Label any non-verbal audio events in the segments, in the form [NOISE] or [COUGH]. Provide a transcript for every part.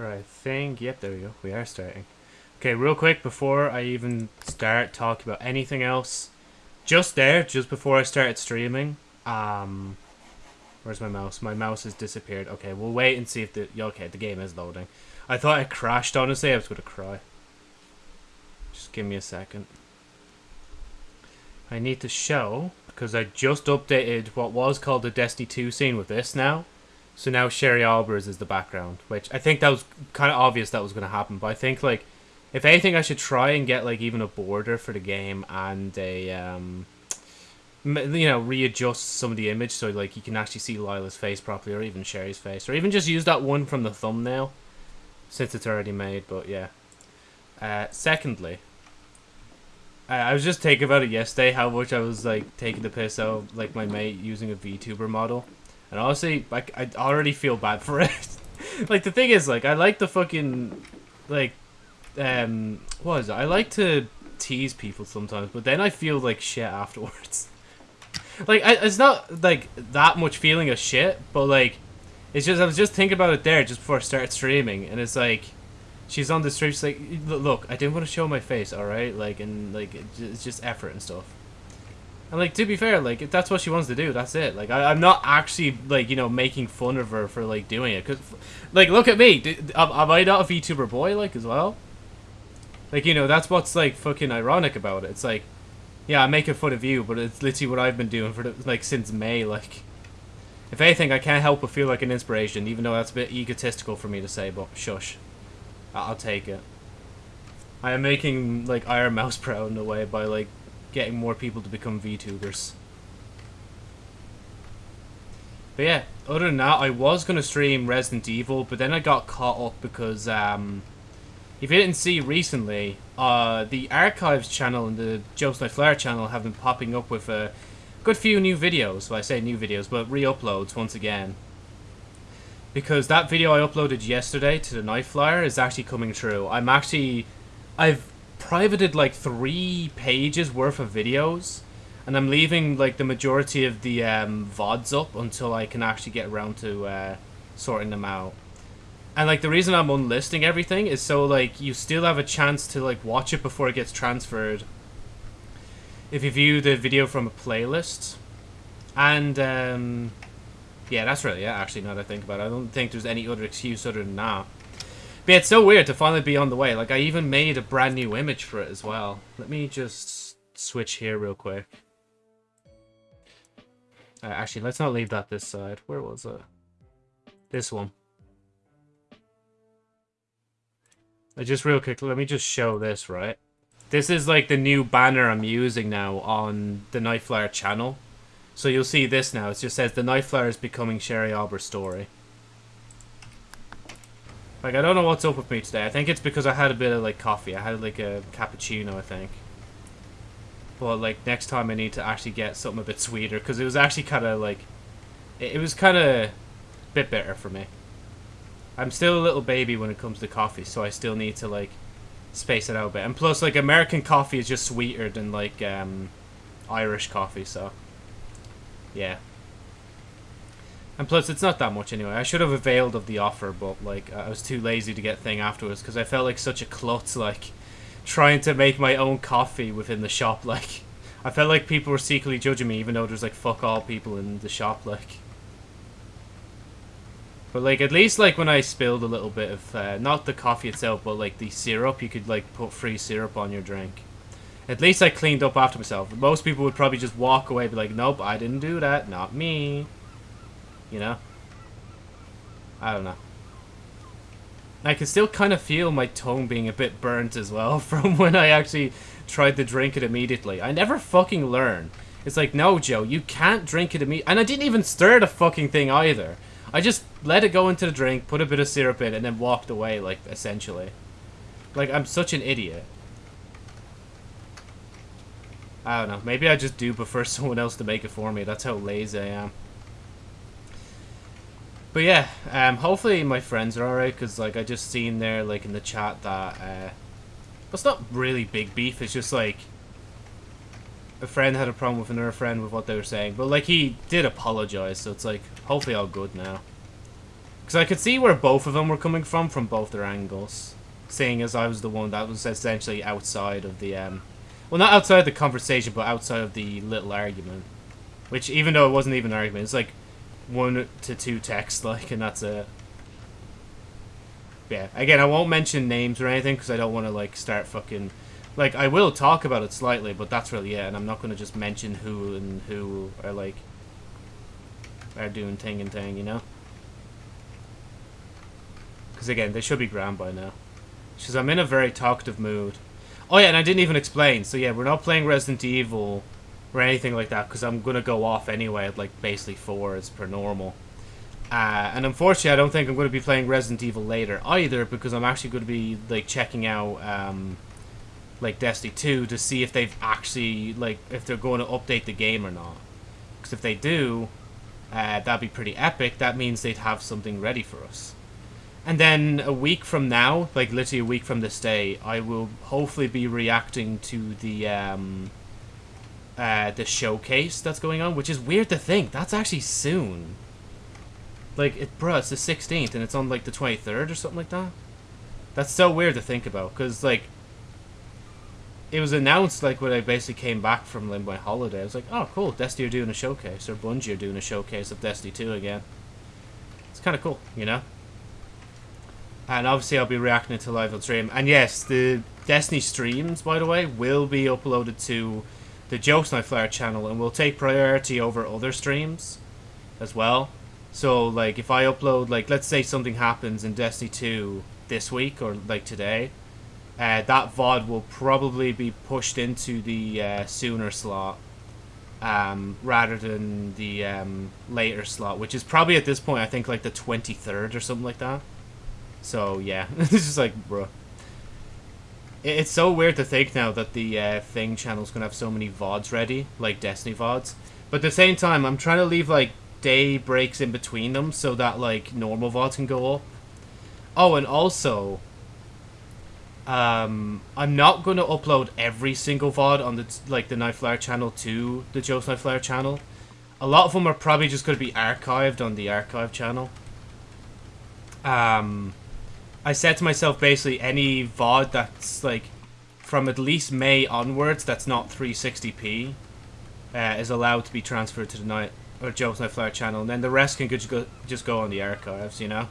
Right, I think, yep, there we go. We are starting. Okay, real quick, before I even start talking about anything else, just there, just before I started streaming, um, where's my mouse? My mouse has disappeared. Okay, we'll wait and see if the, okay, the game is loading. I thought it crashed, honestly, I was to cry. Just give me a second. I need to show, because I just updated what was called the Destiny 2 scene with this now. So now Sherry Albers is the background, which I think that was kind of obvious that was going to happen. But I think like, if anything, I should try and get like even a border for the game and a um, you know, readjust some of the image so like you can actually see Lila's face properly, or even Sherry's face, or even just use that one from the thumbnail, since it's already made. But yeah. Uh, secondly, I was just thinking about it yesterday how much I was like taking the piss out like my mate using a VTuber model. And honestly, like I already feel bad for it. [LAUGHS] like the thing is, like I like the fucking, like, um, what is it? I like to tease people sometimes, but then I feel like shit afterwards. [LAUGHS] like I, it's not like that much feeling of shit, but like, it's just I was just thinking about it there just before I started streaming, and it's like, she's on the stream, she's like, look, I didn't want to show my face, all right, like, and like it's just effort and stuff. And like to be fair, like if that's what she wants to do, that's it. Like I, am not actually like you know making fun of her for like doing it, cause like look at me, am, am I not a VTuber boy like as well? Like you know that's what's like fucking ironic about it. It's like, yeah, I'm making fun of you, but it's literally what I've been doing for the, like since May. Like, if anything, I can't help but feel like an inspiration, even though that's a bit egotistical for me to say. But shush, I'll take it. I am making like Ironmouse [LAUGHS] proud in a way by like getting more people to become VTubers. But yeah, other than that, I was going to stream Resident Evil, but then I got caught up because, um, if you didn't see recently, uh, the Archives channel and the Jokes Night Flare channel have been popping up with a good few new videos. Well, I say new videos, but re-uploads once again. Because that video I uploaded yesterday to the Night Flyer is actually coming true. I'm actually... I've privated like three pages worth of videos and I'm leaving like the majority of the um, VODs up until I can actually get around to uh, sorting them out. And like the reason I'm unlisting everything is so like you still have a chance to like watch it before it gets transferred. If you view the video from a playlist. And um, yeah, that's really it actually now that I think about it. I don't think there's any other excuse other than that. But yeah, it's so weird to finally be on the way. Like, I even made a brand new image for it as well. Let me just switch here real quick. Uh, actually, let's not leave that this side. Where was it? This one. Uh, just real quick, let me just show this, right? This is like the new banner I'm using now on the Nightflyer channel. So you'll see this now. It just says the Nightflyer is becoming Sherry Albert's story. Like, I don't know what's up with me today. I think it's because I had a bit of, like, coffee. I had, like, a cappuccino, I think. But, like, next time I need to actually get something a bit sweeter. Because it was actually kind of, like... It, it was kind of a bit better for me. I'm still a little baby when it comes to coffee. So I still need to, like, space it out a bit. And plus, like, American coffee is just sweeter than, like, um, Irish coffee. So, yeah. And plus, it's not that much anyway. I should have availed of the offer, but, like, I was too lazy to get thing afterwards because I felt like such a klutz, like, trying to make my own coffee within the shop, like... [LAUGHS] I felt like people were secretly judging me, even though there's, like, fuck all people in the shop, like... But, like, at least, like, when I spilled a little bit of, uh, not the coffee itself, but, like, the syrup, you could, like, put free syrup on your drink. At least I cleaned up after myself. Most people would probably just walk away be like, nope, I didn't do that, not me. You know? I don't know. I can still kind of feel my tongue being a bit burnt as well [LAUGHS] from when I actually tried to drink it immediately. I never fucking learn. It's like, no, Joe, you can't drink it immediately. And I didn't even stir the fucking thing either. I just let it go into the drink, put a bit of syrup in, and then walked away, like, essentially. Like, I'm such an idiot. I don't know. Maybe I just do prefer [LAUGHS] someone else to make it for me. That's how lazy I am. But yeah, um, hopefully my friends are alright, because, like, I just seen there, like, in the chat that, uh, it's not really big beef, it's just, like, a friend had a problem with another friend with what they were saying, but, like, he did apologize, so it's, like, hopefully all good now. Because I could see where both of them were coming from, from both their angles. Seeing as I was the one that was essentially outside of the, um... Well, not outside the conversation, but outside of the little argument. Which, even though it wasn't even an argument, it's like one to two texts, like, and that's it. Yeah, again, I won't mention names or anything, because I don't want to, like, start fucking... Like, I will talk about it slightly, but that's really it, and I'm not going to just mention who and who are, like, are doing thing and thing, you know? Because again, they should be grand by now. Because I'm in a very talkative mood. Oh yeah, and I didn't even explain. So yeah, we're not playing Resident Evil or anything like that because I'm going to go off anyway at like basically 4 as per normal. Uh, and unfortunately, I don't think I'm going to be playing Resident Evil later either because I'm actually going to be like checking out um, like Destiny 2 to see if they've actually like if they're going to update the game or not. Because if they do, uh, that'd be pretty epic. That means they'd have something ready for us. And then a week from now, like literally a week from this day, I will hopefully be reacting to the um, uh, the showcase that's going on, which is weird to think. That's actually soon. Like, it, bro, it's the 16th, and it's on, like, the 23rd or something like that. That's so weird to think about, because, like, it was announced, like, when I basically came back from my holiday. I was like, oh, cool, Destiny are doing a showcase, or Bungie are doing a showcase of Destiny 2 again. It's kind of cool, you know? And obviously I'll be reacting to live on stream. And yes, the Destiny streams, by the way, will be uploaded to the Jokes Night Flare channel and will take priority over other streams as well. So, like, if I upload, like, let's say something happens in Destiny 2 this week or, like, today, uh, that VOD will probably be pushed into the uh, sooner slot um, rather than the um, later slot, which is probably at this point, I think, like, the 23rd or something like that. So, yeah. [LAUGHS] it's just like, bro. It's so weird to think now that the uh, Thing channel's gonna have so many VODs ready, like Destiny VODs. But at the same time, I'm trying to leave, like, day breaks in between them so that, like, normal VODs can go up. Oh, and also, um, I'm not going to upload every single VOD on the, like, the Nightflare channel to the Joe's Nightflare channel. A lot of them are probably just going to be archived on the archive channel. Um, I said to myself basically any VOD that's like from at least May onwards that's not 360p uh, is allowed to be transferred to the night or Joe's Night Flare channel, and then the rest can just go just go on the archives, you know.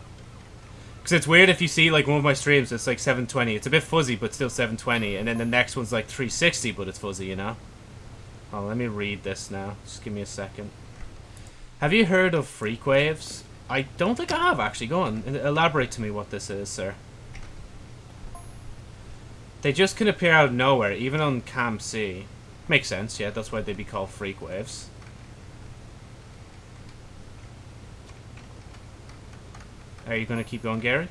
Because it's weird if you see like one of my streams, it's like 720. It's a bit fuzzy, but still 720, and then the next one's like 360, but it's fuzzy, you know. Oh, let me read this now. Just give me a second. Have you heard of Freakwaves? I don't think I have, actually. Go on. Elaborate to me what this is, sir. They just can appear out of nowhere, even on Cam C. Makes sense, yeah. That's why they'd be called freak waves. Are you going to keep going, Gary?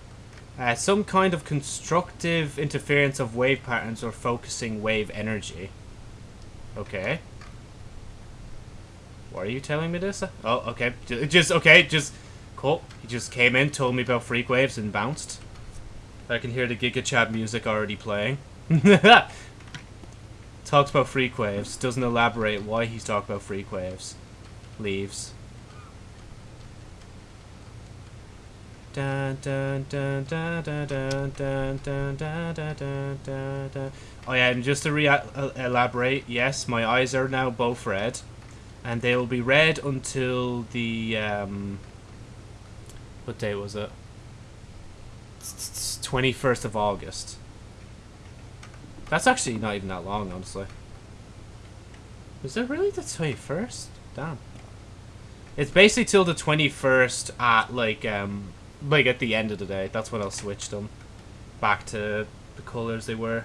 Uh, some kind of constructive interference of wave patterns or focusing wave energy. Okay. Why are you telling me this? Oh, okay. Just, okay, just Cool. He just came in, told me about Freak Waves, and bounced. I can hear the Giga Chad music already playing. Talks about Freak Waves. Doesn't elaborate why he's talking about Freak Waves. Leaves. Oh yeah, and just to re elaborate, yes, my eyes are now both red, and they will be red until the um, what day was it? 21st of August. That's actually not even that long, honestly. Was it really the 21st? Damn. It's basically till the 21st at, like, um, like at the end of the day. That's when I'll switch them back to the colors they were.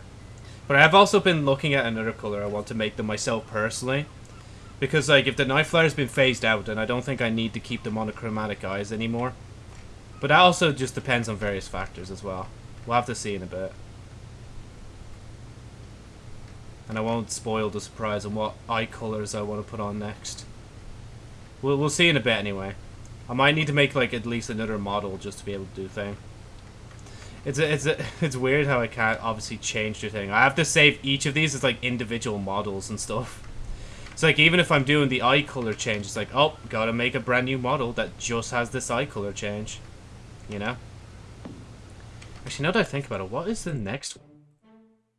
But I've also been looking at another color I want to make them myself personally. Because, like, if the Night Flyer's been phased out, then I don't think I need to keep the monochromatic eyes anymore. But that also just depends on various factors as well. We'll have to see in a bit. And I won't spoil the surprise on what eye colours I want to put on next. We'll, we'll see in a bit anyway. I might need to make like at least another model just to be able to do thing. It's a, it's a, [LAUGHS] it's weird how I can't obviously change the thing. I have to save each of these as like individual models and stuff. It's like even if I'm doing the eye color change, it's like, oh, gotta make a brand new model that just has this eye color change. You know? Actually, now that I think about it, what is the next one?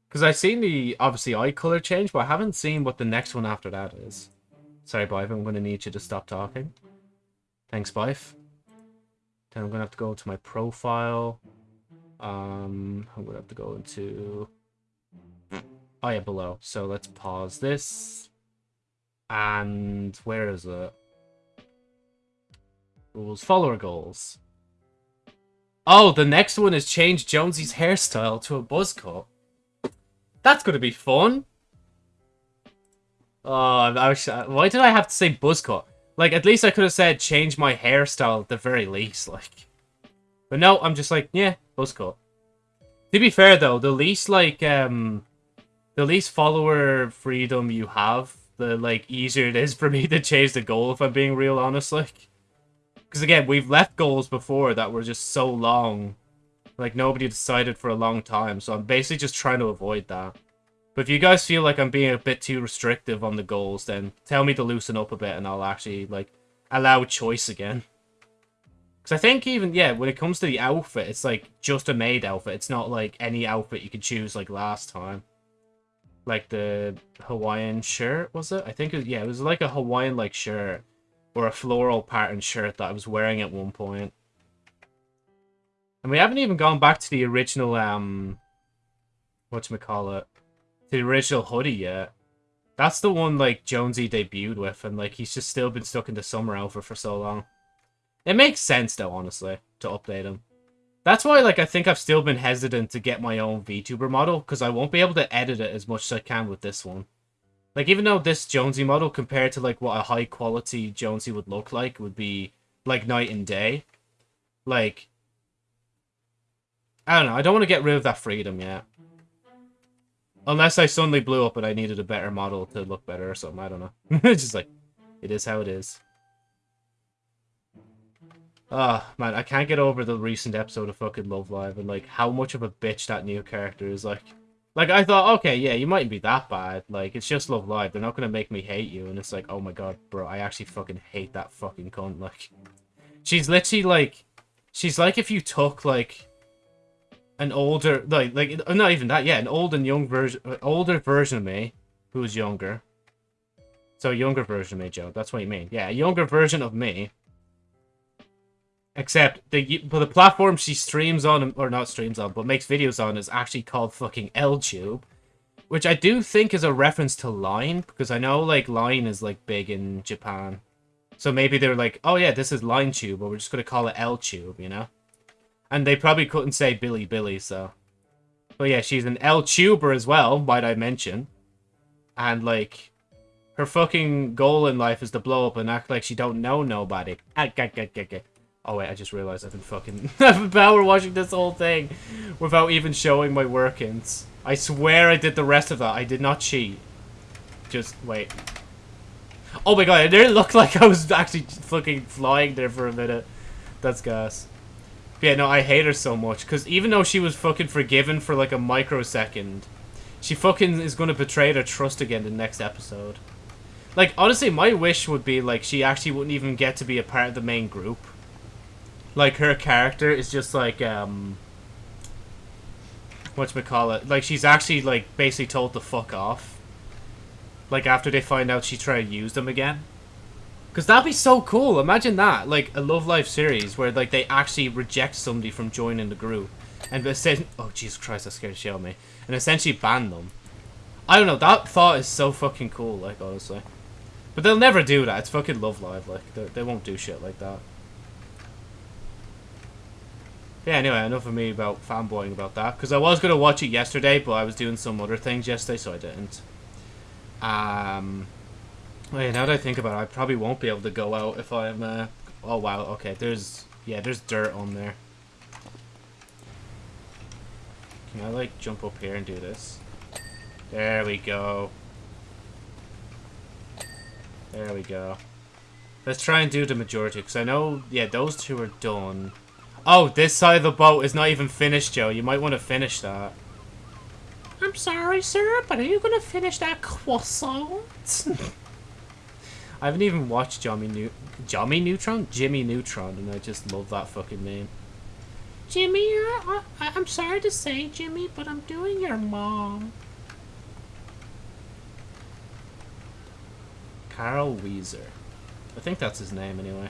Because I've seen the, obviously, eye color change, but I haven't seen what the next one after that is. Sorry, Bife, I'm going to need you to stop talking. Thanks, Bife. Then I'm going to have to go to my profile. Um, I'm going to have to go into... Oh, yeah, below. So let's pause this. And where is it? Rules, follower goals. Oh, the next one is change Jonesy's hairstyle to a buzz cut. That's going to be fun. Oh, I was, why did I have to say buzz cut? Like, at least I could have said change my hairstyle at the very least, like. But no, I'm just like, yeah, buzz cut. To be fair, though, the least, like, um... The least follower freedom you have, the, like, easier it is for me [LAUGHS] to change the goal, if I'm being real honest, like. Because, again, we've left goals before that were just so long. Like, nobody decided for a long time, so I'm basically just trying to avoid that. But if you guys feel like I'm being a bit too restrictive on the goals, then tell me to loosen up a bit and I'll actually, like, allow choice again. Because I think even, yeah, when it comes to the outfit, it's, like, just a made outfit. It's not, like, any outfit you could choose, like, last time. Like the Hawaiian shirt, was it? I think, it was, yeah, it was like a Hawaiian-like shirt. Or a floral pattern shirt that I was wearing at one point. And we haven't even gone back to the original, um... Whatchamacallit? the original hoodie yet. That's the one, like, Jonesy debuted with, and, like, he's just still been stuck in the summer outfit for so long. It makes sense, though, honestly, to update him. That's why, like, I think I've still been hesitant to get my own VTuber model, because I won't be able to edit it as much as I can with this one. Like, even though this Jonesy model, compared to, like, what a high-quality Jonesy would look like, would be, like, night and day. Like, I don't know, I don't want to get rid of that freedom yet. Unless I suddenly blew up and I needed a better model to look better or something. I don't know. [LAUGHS] it's just like, it is how it is. Ah, oh, man, I can't get over the recent episode of fucking Love Live and, like, how much of a bitch that new character is, like... Like, I thought, okay, yeah, you mightn't be that bad. Like, it's just Love Live. They're not gonna make me hate you. And it's like, oh my god, bro, I actually fucking hate that fucking cunt. Like, she's literally, like... She's like if you took, like an older like like not even that yeah an old and young version uh, older version of me who's younger so younger version of me joe that's what you mean yeah a younger version of me except the but the platform she streams on or not streams on but makes videos on is actually called fucking LTube which I do think is a reference to Line because I know like Line is like big in Japan so maybe they're like oh yeah this is Line Tube but we're just gonna call it LTube you know and they probably couldn't say Bilibili, so. But yeah, she's an L tuber as well, might I mention. And like, her fucking goal in life is to blow up and act like she don't know nobody. Ah, oh wait, I just realized I've been fucking [LAUGHS] I've been power washing this whole thing without even showing my workings. I swear I did the rest of that. I did not cheat. Just wait. Oh my god, it didn't look [LAUGHS] like I was actually fucking flying there for a minute. That's gas. Yeah, no, I hate her so much. Because even though she was fucking forgiven for like a microsecond, she fucking is going to betray her trust again in the next episode. Like, honestly, my wish would be, like, she actually wouldn't even get to be a part of the main group. Like, her character is just, like, um... Whatchamacallit? Like, she's actually, like, basically told to fuck off. Like, after they find out she tried to use them again. Because that'd be so cool. Imagine that. Like, a Love Live series where, like, they actually reject somebody from joining the group. And say, oh, Jesus Christ, that scared shit out of me. And essentially ban them. I don't know. That thought is so fucking cool, like, honestly. But they'll never do that. It's fucking Love Live. Like, they won't do shit like that. Yeah, anyway, enough of me about fanboying about that. Because I was going to watch it yesterday, but I was doing some other things yesterday, so I didn't. Um... Wait, now that I think about it, I probably won't be able to go out if I'm, uh... Oh, wow, okay, there's... Yeah, there's dirt on there. Can I, like, jump up here and do this? There we go. There we go. Let's try and do the majority, because I know, yeah, those two are done. Oh, this side of the boat is not even finished, Joe. You might want to finish that. I'm sorry, sir, but are you going to finish that croissant? [LAUGHS] I haven't even watched Jimmy New Jimmy Neutron? Jimmy Neutron, and I just love that fucking name. Jimmy, I, I, I'm sorry to say, Jimmy, but I'm doing your mom. Carl Wheezer. I think that's his name, anyway.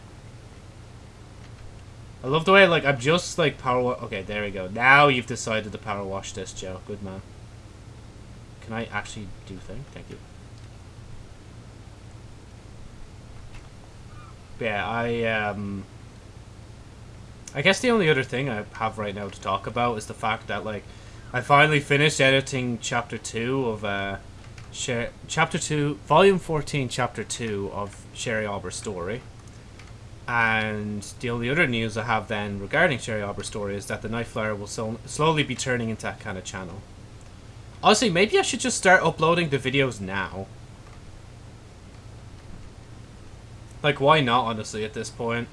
I love the way, like, I'm just, like, power Okay, there we go. Now you've decided to power wash this, Joe. Good man. Can I actually do thing? Thank you. But yeah, I, um... I guess the only other thing I have right now to talk about is the fact that, like, I finally finished editing Chapter 2 of, uh... Sher chapter 2, Volume 14, Chapter 2 of Sherry Aubr's story. And the only other news I have then regarding Sherry Aubr's story is that the Nightflyer will so slowly be turning into that kind of channel. Honestly, maybe I should just start uploading the videos now. Like, why not, honestly, at this point?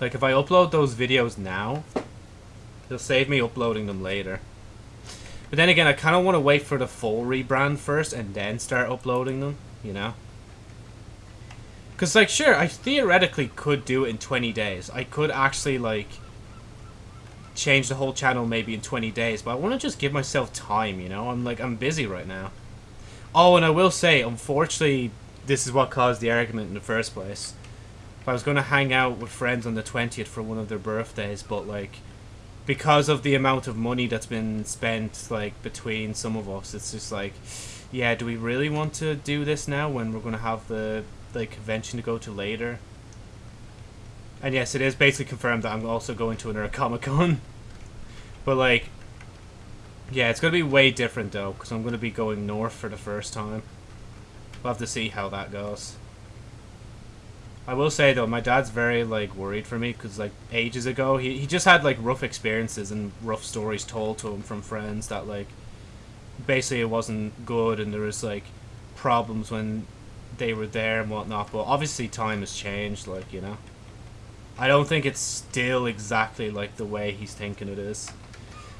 Like, if I upload those videos now, it'll save me uploading them later. But then again, I kind of want to wait for the full rebrand first and then start uploading them, you know? Because, like, sure, I theoretically could do it in 20 days. I could actually, like, change the whole channel maybe in 20 days. But I want to just give myself time, you know? I'm, like, I'm busy right now. Oh, and I will say, unfortunately, this is what caused the argument in the first place. I was going to hang out with friends on the 20th for one of their birthdays, but, like, because of the amount of money that's been spent, like, between some of us, it's just like, yeah, do we really want to do this now when we're going to have the like convention to go to later. And yes, it is basically confirmed that I'm also going to another Comic Con. [LAUGHS] but like, yeah, it's gonna be way different though, because I'm gonna be going north for the first time. We'll have to see how that goes. I will say though, my dad's very like worried for me because like ages ago he he just had like rough experiences and rough stories told to him from friends that like basically it wasn't good and there was like problems when they were there and whatnot, but obviously time has changed, like, you know. I don't think it's still exactly like the way he's thinking it is.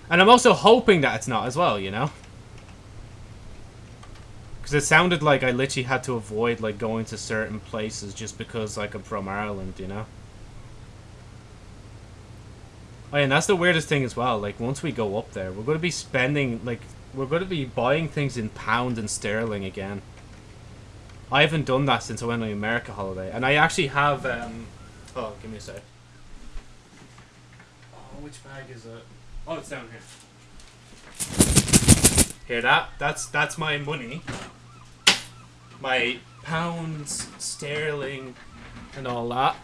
And I'm also hoping that it's not as well, you know? Because it sounded like I literally had to avoid, like, going to certain places just because, like, I'm from Ireland, you know? Oh, yeah, and that's the weirdest thing as well. Like, once we go up there, we're going to be spending, like, we're going to be buying things in pound and sterling again. I haven't done that since I went on the America holiday. And I actually have... Um, oh, give me a sec. Oh, which bag is it? Oh, it's down here. Hear that? That's that's my money. My pounds, sterling, and all that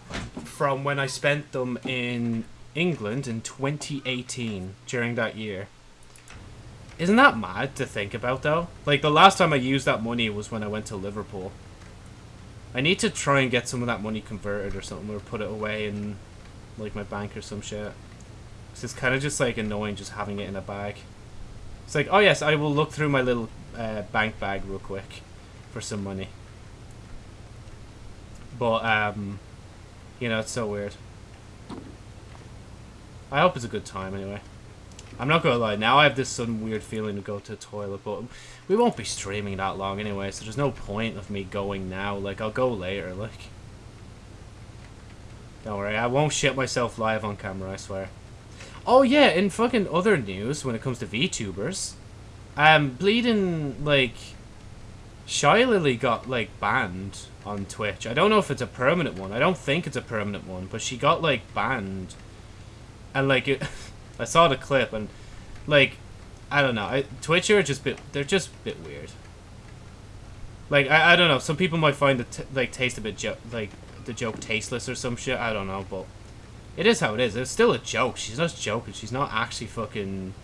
from when I spent them in England in 2018 during that year. Isn't that mad to think about, though? Like, the last time I used that money was when I went to Liverpool. I need to try and get some of that money converted or something, or put it away in, like, my bank or some shit. Cause it's kind of just, like, annoying just having it in a bag. It's like, oh yes, I will look through my little uh, bank bag real quick for some money. But, um, you know, it's so weird. I hope it's a good time anyway. I'm not gonna lie, now I have this sudden weird feeling to go to the toilet, but we won't be streaming that long anyway, so there's no point of me going now. Like, I'll go later, like. Don't worry, I won't shit myself live on camera, I swear. Oh yeah, in fucking other news, when it comes to VTubers, um, Bleeding, like, Shylily got, like, banned on Twitch. I don't know if it's a permanent one. I don't think it's a permanent one, but she got, like, banned. And, like, it... [LAUGHS] I saw the clip and like I don't know. I, Twitch are just bit they're just a bit weird. Like I, I don't know. Some people might find the like taste a bit jo like the joke tasteless or some shit. I don't know, but it is how it is. It's still a joke. She's not joking. She's not actually fucking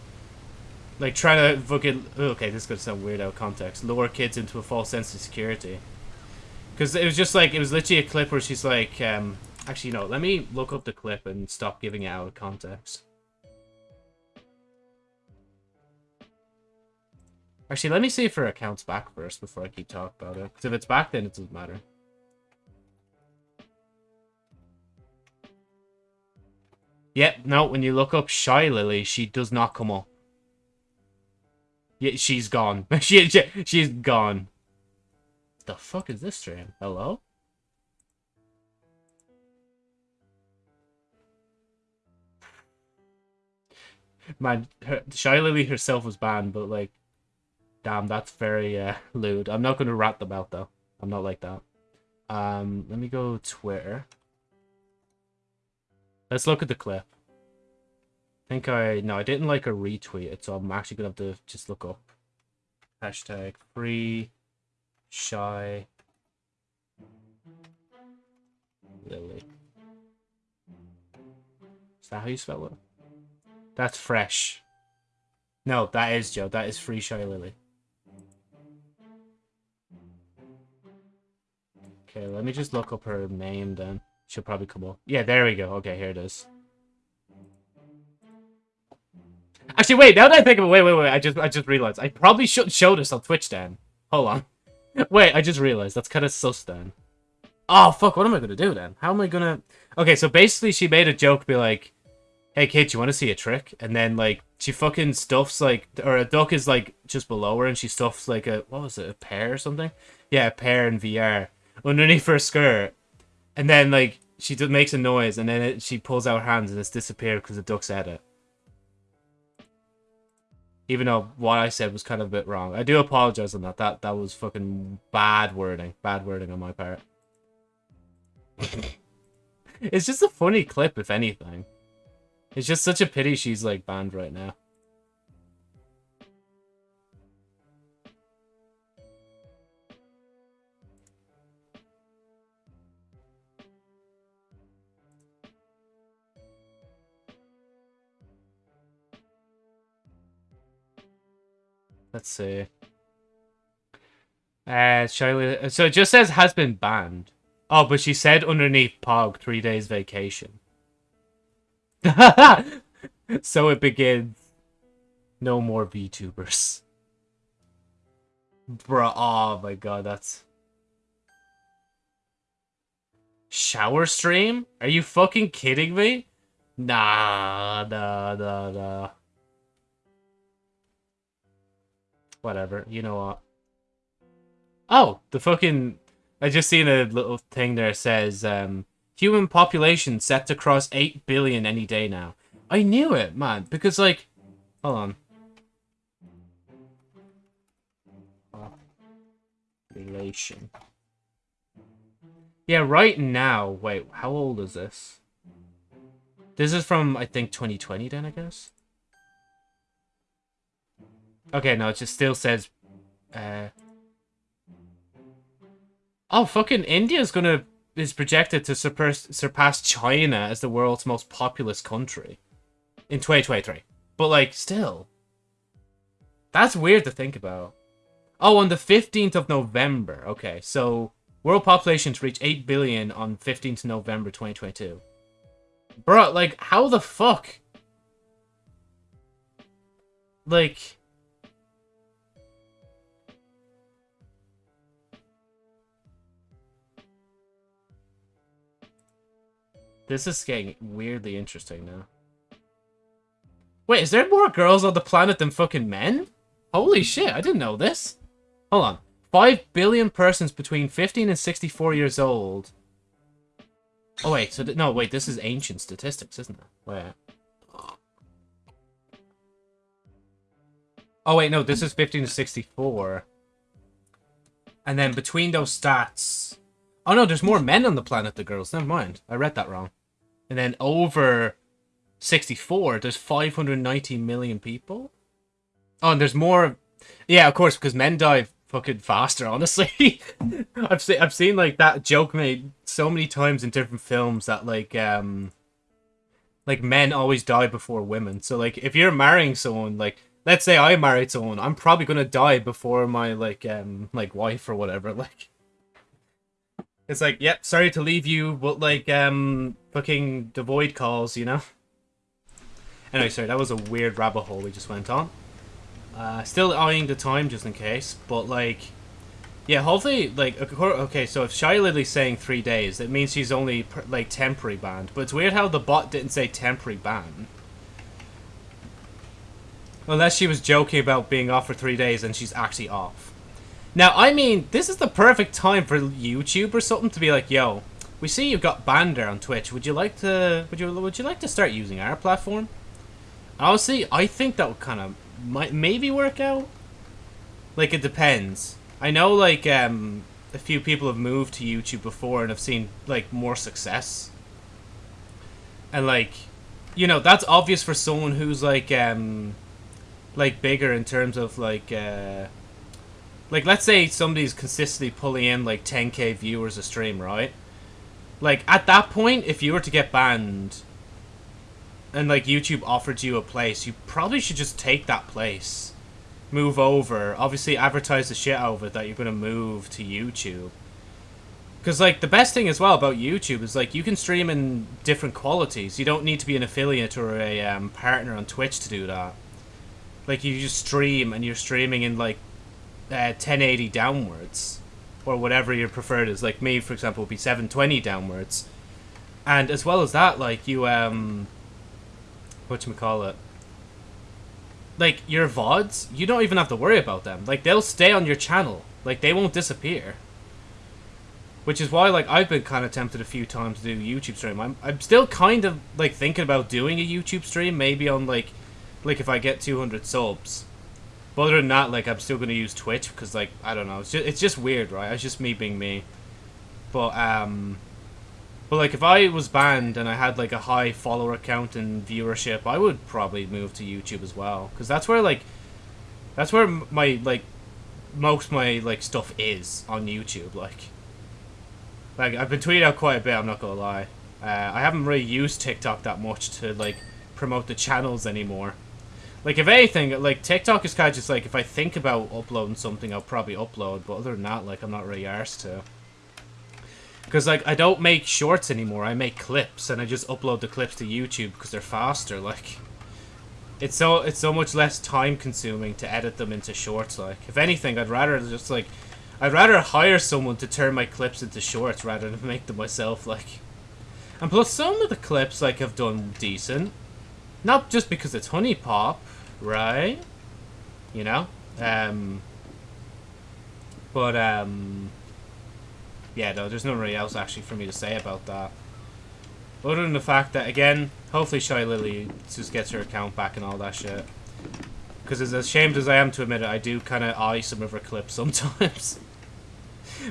like trying to fucking okay. This is gonna sound weird out of context. Lure kids into a false sense of security. Because it was just like it was literally a clip where she's like, um, actually no. Let me look up the clip and stop giving it out of context. Actually, let me see if her account's back first before I keep talking about it. Because if it's back, then it doesn't matter. Yep, no, when you look up Shylily, she does not come up. Yeah, she's gone. [LAUGHS] she, she, she's gone. The fuck is this stream? Hello? Man, her, Shylily herself was banned, but like, damn, that's very uh, lewd. I'm not going to rat them out though. I'm not like that. Um, let me go Twitter. Let's look at the clip. I think I no, I didn't like a retweet it, so I'm actually gonna have to just look up hashtag free shy lily. Is that how you spell it? That's fresh. No, that is Joe. That is free shy lily. Okay, let me just look up her name then. She'll probably come up. Yeah, there we go. Okay, here it is. Actually, wait. Now that I think of it, wait, wait, wait. I just, I just realized I probably shouldn't show this on Twitch, then. Hold on. [LAUGHS] Wait, I just realized that's kind of sus, Dan. Oh fuck! What am I gonna do then? How am I gonna? Okay, so basically, she made a joke, be like, "Hey, kid, you want to see a trick?" And then like she fucking stuffs like, or a duck is like just below her, and she stuffs like a what was it, a pear or something? Yeah, a pear in VR underneath her skirt, and then like she makes a noise, and then it, she pulls out her hands, and it's disappeared because the duck said it. Even though what I said was kind of a bit wrong. I do apologize on that. That that was fucking bad wording. Bad wording on my part. [LAUGHS] it's just a funny clip, if anything. It's just such a pity she's, like, banned right now. Let's see. Uh, Charlie, so it just says has been banned. Oh, but she said underneath Pog, three days vacation. [LAUGHS] so it begins. No more VTubers. Bruh, oh my god, that's... Shower stream? Are you fucking kidding me? Nah, nah, nah, nah. Whatever, you know what? Oh, the fucking... I just seen a little thing there says, um, human population set to cross 8 billion any day now. I knew it, man, because, like... Hold on. Population. Yeah, right now... Wait, how old is this? This is from, I think, 2020 then, I guess? Okay, no, it just still says... Uh, oh, fucking India's gonna... is projected to surpass, surpass China as the world's most populous country. In 2023. But, like, still. That's weird to think about. Oh, on the 15th of November. Okay, so... World population to reach 8 billion on 15th November 2022. Bro, like, how the fuck? Like... This is getting weirdly interesting now. Wait, is there more girls on the planet than fucking men? Holy shit, I didn't know this. Hold on. 5 billion persons between 15 and 64 years old. Oh, wait, so... No, wait, this is ancient statistics, isn't it? Wait. Oh, wait, no, this is 15 to 64. And then between those stats... Oh, no, there's more men on the planet than girls. Never mind. I read that wrong. And then over 64, there's 590 million people. Oh, and there's more. Yeah, of course, because men die fucking faster, honestly. [LAUGHS] I've seen I've seen like that joke made so many times in different films that like um like men always die before women. So like if you're marrying someone like let's say I married someone, I'm probably gonna die before my like um like wife or whatever. [LAUGHS] Like it's like, yep, sorry to leave you, but like, um, fucking the void calls, you know? Anyway, sorry, that was a weird rabbit hole we just went on. Uh, still eyeing the time just in case, but like, yeah, hopefully, like, okay, so if Shylily's saying three days, that means she's only, like, temporary banned. But it's weird how the bot didn't say temporary ban. Unless she was joking about being off for three days and she's actually off. Now, I mean, this is the perfect time for YouTube or something to be like, yo, we see you've got Bander on Twitch. Would you like to would you would you like to start using our platform? Honestly, I think that would kind of might maybe work out. Like it depends. I know like um a few people have moved to YouTube before and have seen like more success. And like you know, that's obvious for someone who's like um like bigger in terms of like uh like let's say somebody's consistently pulling in like 10k viewers a stream, right? Like at that point if you were to get banned and like YouTube offered you a place, you probably should just take that place. Move over. Obviously advertise the shit out of it that you're gonna move to YouTube. Because, like, the best thing as well about YouTube is, like, you can stream in different qualities. You don't need to be an affiliate or a um, partner on Twitch to do that. Like, you just stream, and you're streaming in, like, uh, 1080 downwards. Or whatever your preferred is. Like, me, for example, would be 720 downwards. And as well as that, like, you, um... what you call it? Like, your VODs, you don't even have to worry about them. Like, they'll stay on your channel. Like, they won't disappear. Which is why, like, I've been kind of tempted a few times to do YouTube stream. I'm, I'm still kind of, like, thinking about doing a YouTube stream, maybe on, like, like, if I get 200 subs. But other than that, like, I'm still going to use Twitch, because, like, I don't know, it's just, it's just weird, right? It's just me being me. But, um... But, like, if I was banned and I had, like, a high follower count and viewership, I would probably move to YouTube as well. Because that's where, like, that's where my, like, most my, like, stuff is on YouTube, like... Like, I've been tweeting out quite a bit, I'm not gonna lie. Uh, I haven't really used TikTok that much to, like, promote the channels anymore. Like, if anything, like, TikTok is kind of just, like, if I think about uploading something, I'll probably upload. But other than that, like, I'm not really arsed to. Because, like, I don't make shorts anymore. I make clips, and I just upload the clips to YouTube because they're faster, like... It's so it's so much less time consuming to edit them into shorts, like. If anything, I'd rather just, like, I'd rather hire someone to turn my clips into shorts rather than make them myself, like. And plus, some of the clips, like, have done decent. Not just because it's HuniePop, right? You know? Um... But, um... Yeah, no, there's nothing really else, actually, for me to say about that. Other than the fact that, again, hopefully Shylily just gets her account back and all that shit. Because as ashamed as I am to admit it, I do kind of eye some of her clips [LAUGHS] sometimes.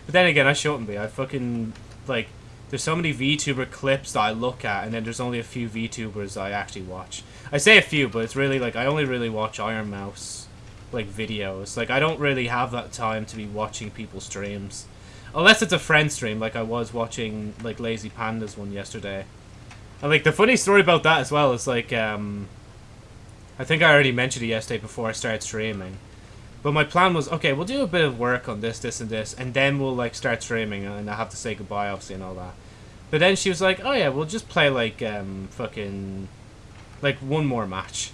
but then again, I shouldn't be. I fucking, like, there's so many VTuber clips that I look at, and then there's only a few VTubers I actually watch. I say a few, but it's really, like, I only really watch Ironmouse, like, videos. Like, I don't really have that time to be watching people's streams. Unless it's a friend stream, like I was watching, like, Lazy Panda's one yesterday. And, like, the funny story about that as well is, like, um... I think I already mentioned it yesterday before I started streaming. But my plan was, okay, we'll do a bit of work on this, this, and this, and then we'll, like, start streaming, and I have to say goodbye, obviously, and all that. But then she was like, oh yeah, we'll just play, like, um, fucking, like, one more match.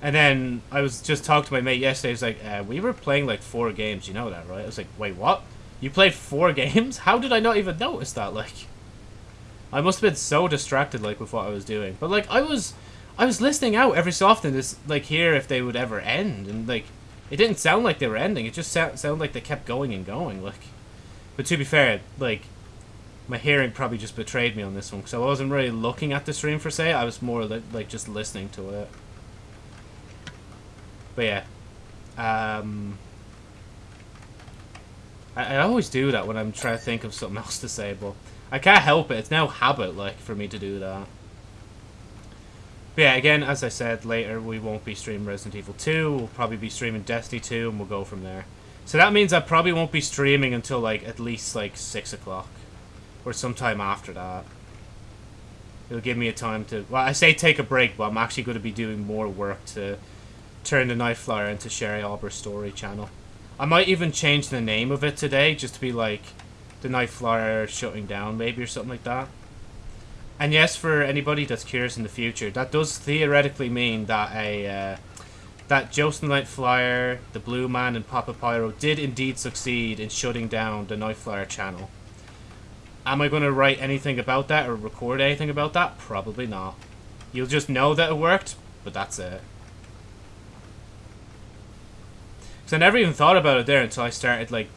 And then I was just talking to my mate yesterday, he was like, uh, we were playing, like, four games, you know that, right? I was like, wait, what? You played four [LAUGHS] games? How did I not even notice that, like? I must have been so distracted, like, with what I was doing. But, like, I was... I was listening out every so often to like hear if they would ever end, and like it didn't sound like they were ending. It just sound, sounded like they kept going and going. Like, but to be fair, like my hearing probably just betrayed me on this one because I wasn't really looking at the stream for say. I was more li like just listening to it. But yeah, um, I, I always do that when I'm trying to think of something [LAUGHS] else to say, but I can't help it. It's now habit like for me to do that. But yeah, again, as I said, later we won't be streaming Resident Evil 2. We'll probably be streaming Destiny 2, and we'll go from there. So that means I probably won't be streaming until, like, at least, like, 6 o'clock. Or sometime after that. It'll give me a time to... Well, I say take a break, but I'm actually going to be doing more work to turn the Night Flyer into Sherry Albert's story channel. I might even change the name of it today, just to be, like, the Night Flyer shutting down, maybe, or something like that. And yes, for anybody that's curious in the future, that does theoretically mean that a uh, that Joseph Night Flyer, the Blue Man, and Papa Pyro did indeed succeed in shutting down the Night Flyer channel. Am I going to write anything about that or record anything about that? Probably not. You'll just know that it worked, but that's it. Because I never even thought about it there until I started like,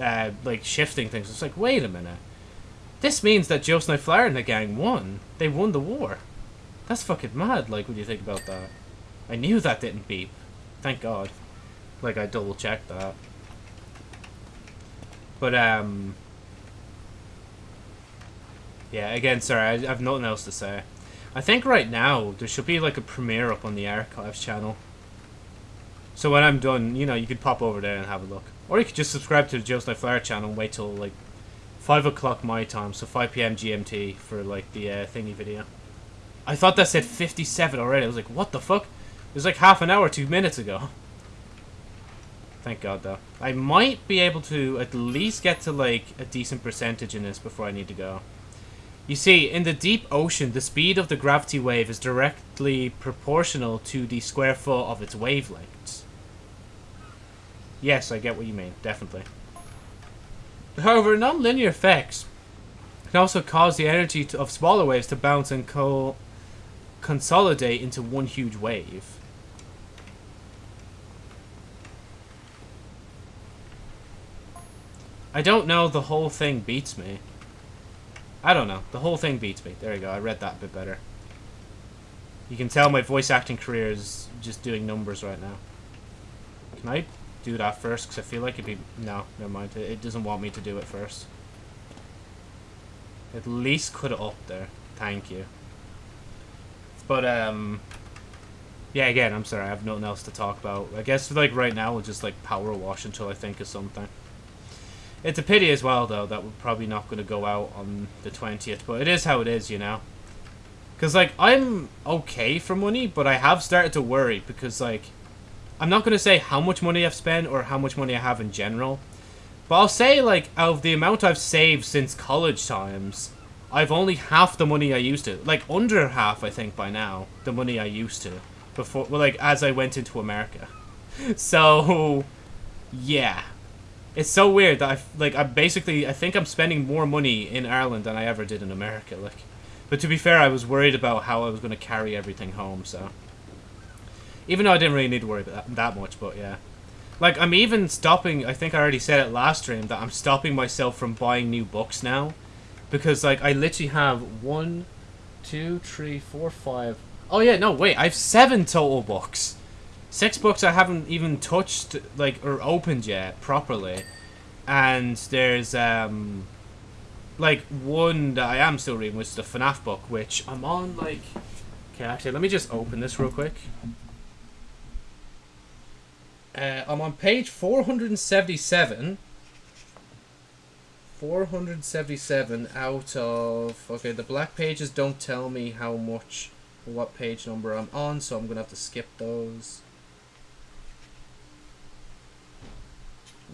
uh, like shifting things. It's like, wait a minute. This means that Joe Flyer and the gang won. They won the war. That's fucking mad, like, when you think about that. I knew that didn't beep. Thank God. Like, I double checked that. But, um... Yeah, again, sorry, I have nothing else to say. I think right now, there should be, like, a premiere up on the Archives channel. So when I'm done, you know, you could pop over there and have a look. Or you could just subscribe to the Joe's Life Flyer channel and wait till, like, 5 o'clock my time, so 5 p.m. GMT for, like, the uh, thingy video. I thought that said 57 already. I was like, what the fuck? It was like half an hour, two minutes ago. Thank God, though. I might be able to at least get to, like, a decent percentage in this before I need to go. You see, in the deep ocean, the speed of the gravity wave is directly proportional to the square foot of its wavelength. Yes, I get what you mean, definitely. However, non-linear effects can also cause the energy to, of smaller waves to bounce and co consolidate into one huge wave. I don't know, the whole thing beats me. I don't know, the whole thing beats me. There you go, I read that a bit better. You can tell my voice acting career is just doing numbers right now. Can I do that first? Because I feel like it'd be... No, never mind. It doesn't want me to do it first. At least put it up there. Thank you. But, um... Yeah, again, I'm sorry. I have nothing else to talk about. I guess, like, right now, we'll just, like, power wash until I think of something. It's a pity as well, though, that we're probably not going to go out on the 20th. But it is how it is, you know? Because, like, I'm okay for money, but I have started to worry because, like... I'm not going to say how much money I've spent or how much money I have in general. But I'll say, like, of the amount I've saved since college times, I've only half the money I used to. Like, under half, I think, by now, the money I used to. Before, well, like, as I went into America. [LAUGHS] So, yeah. It's so weird that I like I basically I think I'm spending more money in Ireland than I ever did in America. Like, but to be fair, I was worried about how I was going to carry everything home. So, even though I didn't really need to worry about that, that much, but yeah, like I'm even stopping. I think I already said it last stream that I'm stopping myself from buying new books now, because like I literally have one, two, three, four, five. Oh yeah, no wait, I have seven total books. Six books I haven't even touched, like, or opened yet, properly. And there's, um, like, one that I am still reading, which is the FNAF book, which I'm on, like... Okay, actually, let me just open this real quick. Uh, I'm on page 477. 477 out of... Okay, the black pages don't tell me how much, what page number I'm on, so I'm going to have to skip those.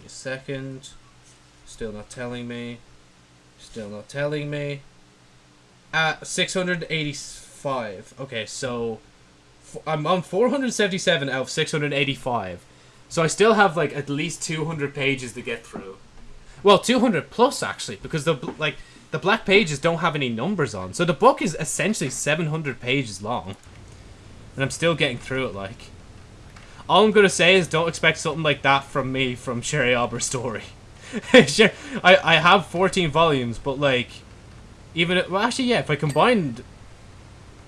A second. Still not telling me. Still not telling me. At 685. Okay, so I'm on 477 out of 685. So I still have like at least 200 pages to get through. Well, 200 plus actually, because the like the black pages don't have any numbers on. So the book is essentially 700 pages long. And I'm still getting through it like. All I'm gonna say is don't expect something like that from me from Sherry Albert's story. [LAUGHS] sure, I, I have 14 volumes, but like, even, well actually yeah, if I combined,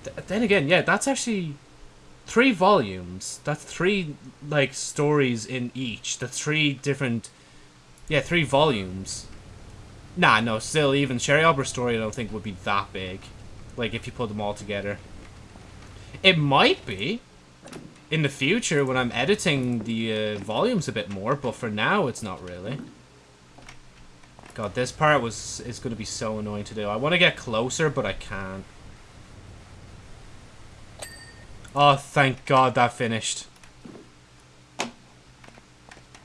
th then again, yeah, that's actually three volumes. That's three, like, stories in each. That's three different, yeah, three volumes. Nah, no, still, even Sherry Albert's story I don't think would be that big. Like, if you put them all together. It might be in the future when I'm editing the uh, volumes a bit more, but for now it's not really. God, this part was is going to be so annoying to do. I want to get closer, but I can't. Oh, thank God that finished.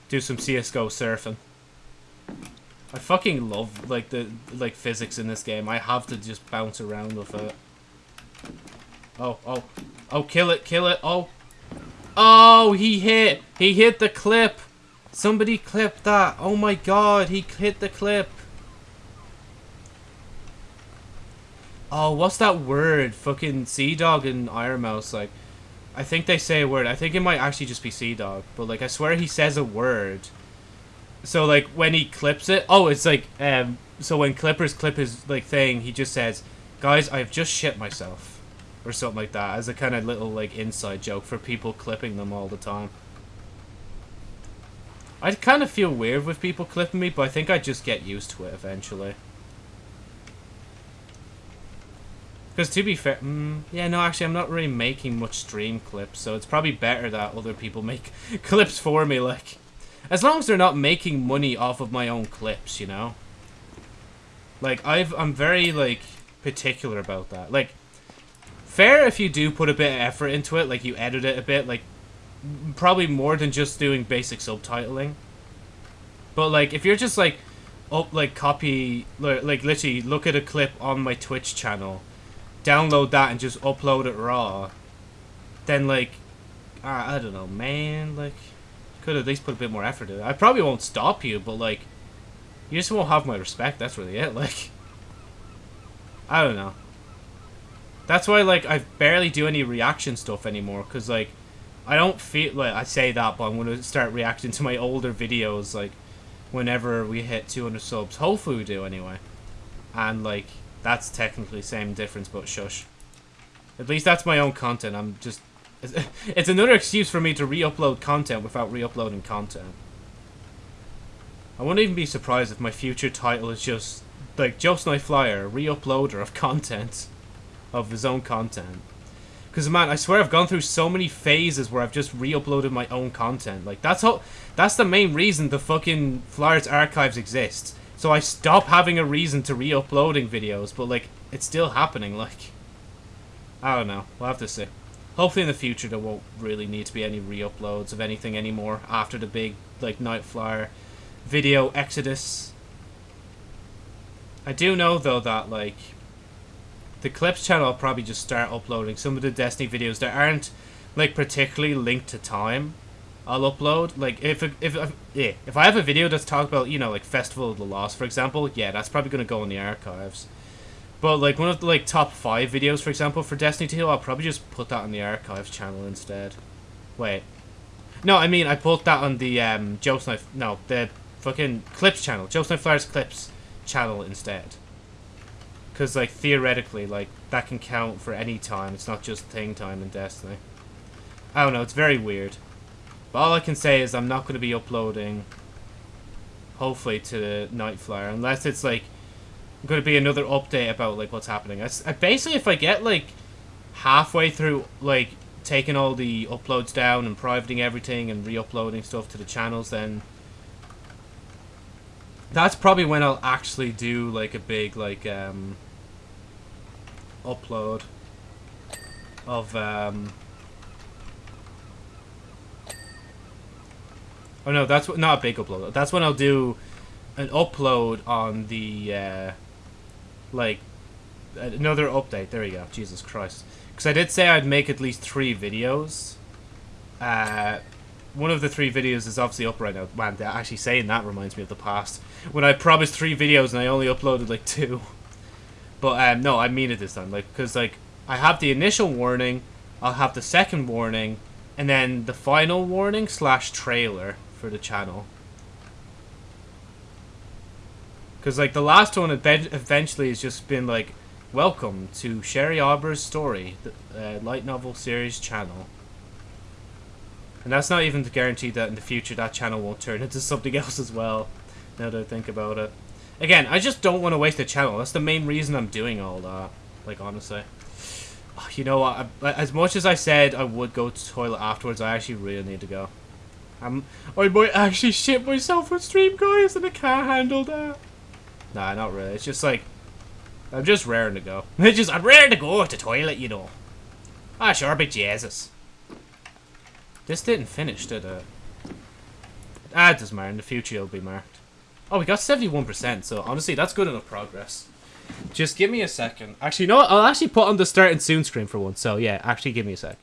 Do some CSGO surfing. I fucking love, like, the, like, physics in this game. I have to just bounce around with it. Oh, oh. Oh, kill it, kill it. Oh, Oh, he hit. He hit the clip. Somebody clipped that. Oh my god, he hit the clip. Oh, what's that word? Fucking CDawg and Ironmouse, like... I think they say a word. I think it might actually just be CDawg. But, like, I swear he says a word. So, like, when he clips it... Oh, it's like, um... So when Clippers clip his, like, thing, he just says, Guys, I've just shit myself. Or something like that as a kind of little like inside joke for people clipping them all the time. I kind of feel weird with people clipping me, but I think I just get used to it eventually. Because to be fair, mm, yeah, no, actually, I'm not really making much stream clips, so it's probably better that other people [LAUGHS] make clips for me, like, as long as they're not making money off of my own clips, you know? Like, I've, I'm very, like, particular about that. Like, fair if you do put a bit of effort into it, like, you edit it a bit, like, probably more than just doing basic subtitling. But, like, if you're just, like, up, like, copy, like, literally, look at a clip on my Twitch channel, download that and just upload it raw, then, like, I, I don't know, man, like, could at least put a bit more effort in it. I probably won't stop you, but, like, you just won't have my respect, that's really it, [LAUGHS] like, I don't know. That's why, like, I barely do any reaction stuff anymore, because, like, I don't feel like I say that, but I'm gonna start reacting to my older videos like whenever we hit 200 subs. Hopefully we do anyway. And like that's technically same difference, but shush. At least that's my own content. I'm just [LAUGHS] it's another excuse for me to re-upload content without re-uploading content. I wouldn't even be surprised if my future title is just like Just Night Flyer, re-uploader of [LAUGHS] content of his own content. Because man, I swear I've gone through so many phases where I've just re-uploaded my own content. Like that's how that's the main reason the fucking Flyers archives exists. So I stop having a reason to re-uploading videos, but like it's still happening. [LAUGHS] Like I don't know. We'll have to see. Hopefully in the future there won't really need to be any re-uploads of anything anymore after the big like Night Flyer video exodus. I do know though that like the clips channel I'll probably just start uploading some of the Destiny videos that aren't like particularly linked to time. I'll upload like if if if, yeah, if I have a video that's talked about you know like Festival of the Lost for example, yeah, that's probably gonna go in the archives. But like one of the like top five videos for example for Destiny 2, I'll probably just put that on the archives channel instead. Wait, no, I mean I put that on the um Joe's Knife. No, the fucking clips channel, Joe's Night Flyers clips channel instead. Because, like, theoretically, like, that can count for any time. It's not just thing time in Destiny. I don't know, it's very weird. But all I can say is I'm not going to be uploading, hopefully, to the Night Flyer. Unless it's, like, going to be another update about, like, what's happening. I, I basically, if I get, like, halfway through, like, taking all the uploads down and privating everything and re-uploading stuff to the channels, then that's probably when I'll actually do like a big like um upload of um Oh no, that's not a big upload. That's when I'll do an upload on the uh like another update. There we go. Jesus Christ. Cuz I did say I'd make at least 3 videos. Uh one of the three videos is obviously up right now. Man, actually saying that reminds me of the past. When I promised three videos and I only uploaded like two. But um, no, I mean it this time. Like, because like I have the initial warning, I'll have the second warning, and then the final warning slash trailer for the channel. Because like the last one eventually has just been like, welcome to Sherry Arbor's story, the uh, light novel series channel. And that's not even to guarantee that in the future that channel won't turn [LAUGHS] into something else as well, now that I think about it. Again, I just don't want to waste the channel. That's the main reason I'm doing all that. Like, honestly. You know what? As much as I said I would go to toilet afterwards, I actually really need to go. I'm, I might actually shit myself on stream, guys, and I can't handle that. Nah, not really. It's just like, I'm just raring to go. [LAUGHS] Just, I'm raring to go to toilet, you know. Ah, sure, but Jesus. This didn't finish, did it? Ah, it doesn't matter. In the future, it'll be marked. Oh, we got 71%, so honestly, that's good enough progress. Just give me a second. Actually, you know what? I'll actually put on the start and soon screen for once. So, yeah, actually give me a sec.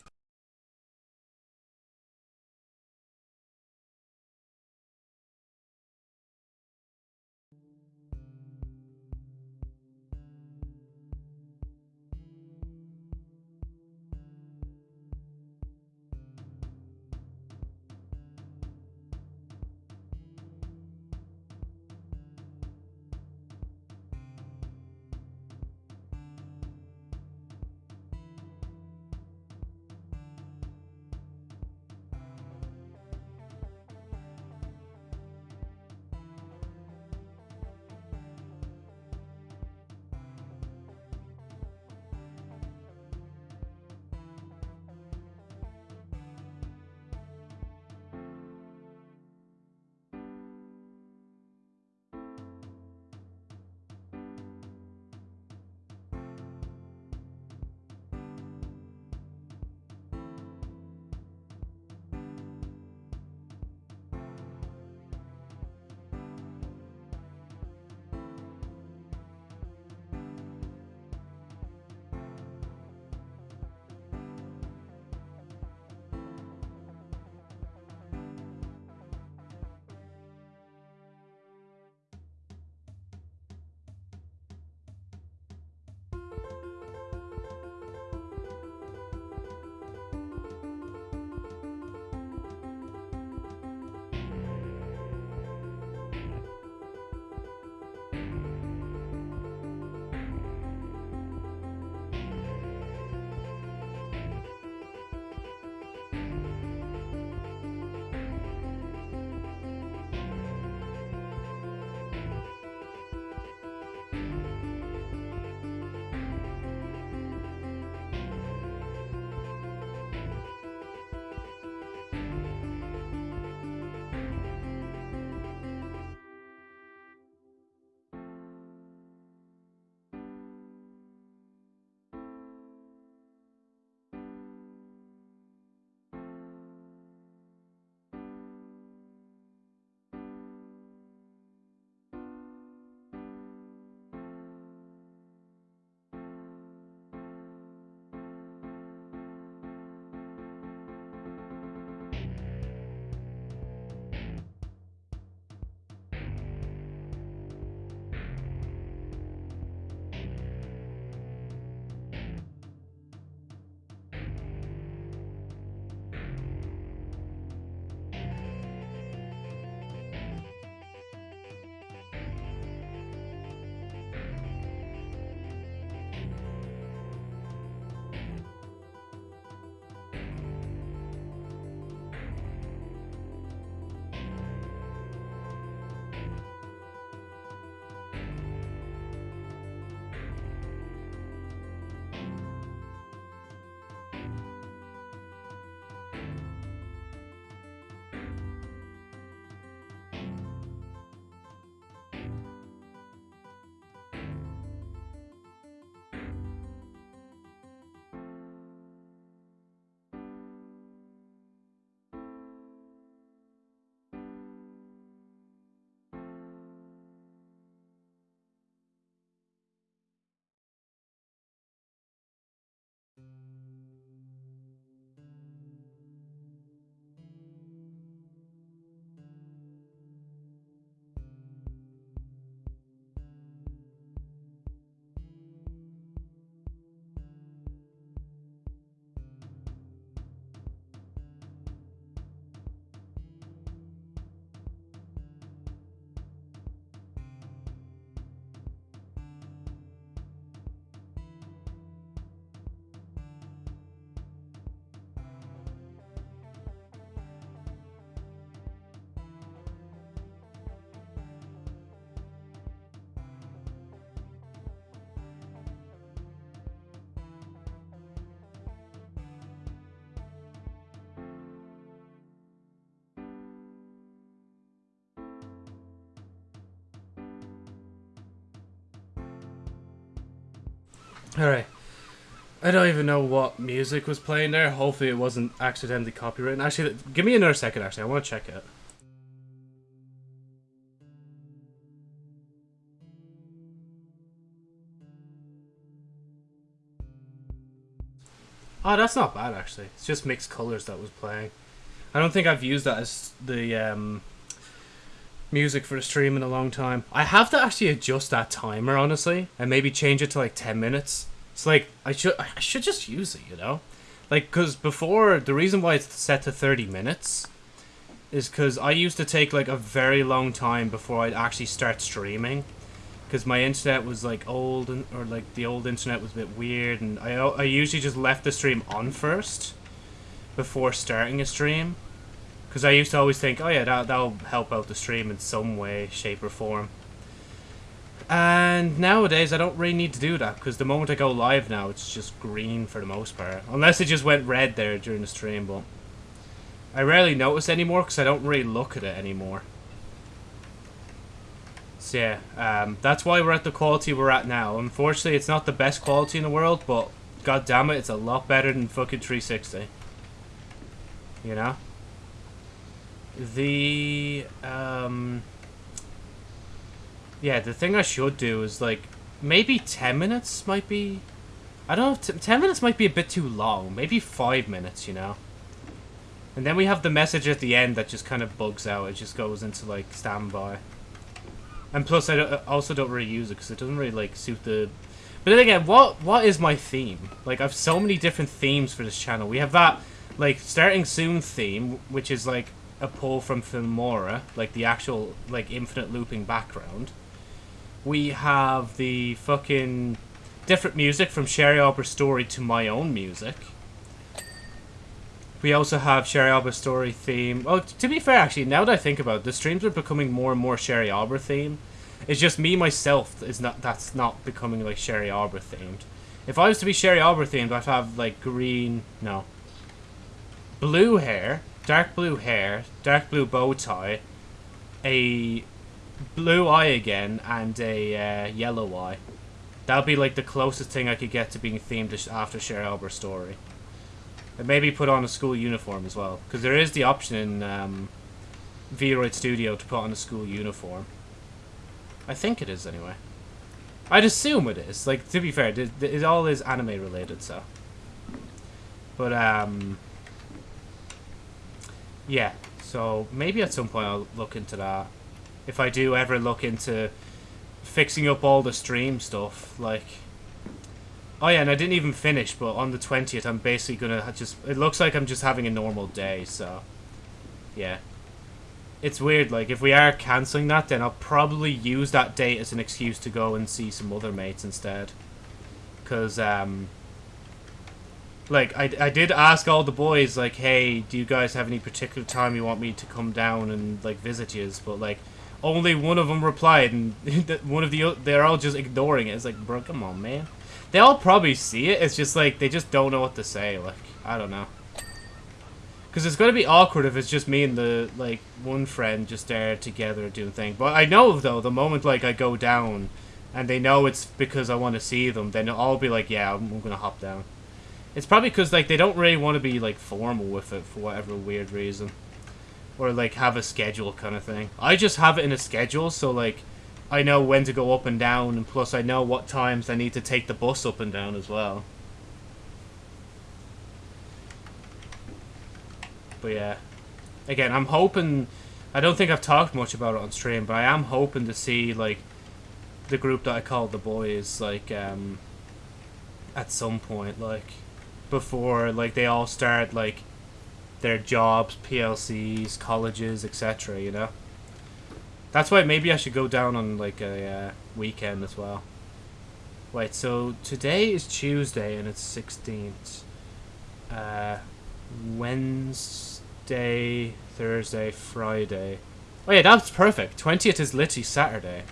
Alright. I don't even know what music was playing there. Hopefully it wasn't accidentally copyrighted. Actually, give me another second, actually. I want to check it. Oh, that's not bad, actually. It's just mixed colors that was playing. I don't think I've used that as the um, music for the stream in a long time. I have to actually adjust that timer, honestly, and maybe change it to like 10 minutes. It's like, I should, I should just use it, you know? Like, because before, the reason why it's set to 30 minutes is because I used to take like a very long time before I'd actually start streaming because my internet was like old and or like the old internet was a bit weird and I, I usually just left the stream on first before starting a stream because I used to always think oh yeah that, that'll help out the stream in some way shape or form and nowadays I don't really need to do that because the moment I go live now it's just green for the most part unless it just went red there during the stream but I rarely notice anymore because I don't really look at it anymore so yeah, um, that's why we're at the quality we're at now. Unfortunately, it's not the best quality in the world, but god damn it, it's a lot better than fucking 360. You know? The, um... Yeah, the thing I should do is, like, maybe 10 minutes might be... I don't know, 10 minutes might be a bit too long. Maybe 5 minutes, you know? And then we have the message at the end that just kind of bugs out. It just goes into, like, standby. And plus, I, don't, I also don't really use it because it doesn't really like suit the. But then again, what what is my theme? Like, I've so many different themes for this channel. We have that like starting soon theme, which is like a pull from Filmora, like the actual like infinite looping background. We have the fucking different music from Sherry Arbor story to my own music. We also have Sherry Arbor story theme. Oh, to be fair, actually, now that I think about it, the streams are becoming more and more Sherry Arbor theme. It's just me myself is not that's not becoming like Sherry Arbor themed. If I was to be Sherry Arbor themed, I'd have like green, no, blue hair, dark blue hair, dark blue bow tie, a blue eye again, and a uh, yellow eye. That'd be like the closest thing I could get to being themed after Sherry Arbor story. And maybe put on a school uniform as well. Because there is the option in um, VRoid Studio to put on a school uniform. I think it is anyway. I'd assume it is. Like, to be fair, it, it all is anime related, so. But, um... Yeah, so maybe at some point I'll look into that. If I do ever look into fixing up all the stream stuff, like Oh yeah, and I didn't even finish, but on the 20th I'm basically gonna just... It looks like I'm just having a normal day, so... Yeah. It's weird, like, if we are cancelling that, then I'll probably use that date as an excuse to go and see some other mates instead. Because, um... Like, I, I did ask all the boys, like, hey, do you guys have any particular time you want me to come down and, like, visit you? But, like, only one of them replied, and [LAUGHS] one of the... They're all just ignoring it. It's like, bro, come on, man. They all probably see it. It's just like they just don't know what to say. Like I don't know. Because it's gonna be awkward if it's just me and the like one friend just there together doing thing. But I know though the moment like I go down, and they know it's because I want to see them, then they'll all be like, yeah, I'm, I'm gonna hop down. It's probably because like they don't really want to be like formal with it for whatever weird reason, or like have a schedule kind of thing. I just have it in a schedule, so like I know when to go up and down, and plus I know what times I need to take the bus up and down as well. But yeah, again, I'm hoping. I don't think I've talked much about it on stream, but I am hoping to see like the group that I call the boys, like um, at some point, like before, like they all start like their jobs, PLCs, colleges, etc. You know. That's why maybe I should go down on like a uh, weekend as well. Wait, so today is Tuesday and it's 16th. Uh, Wednesday, Thursday, Friday. Oh yeah, that's perfect. 20th is literally Saturday.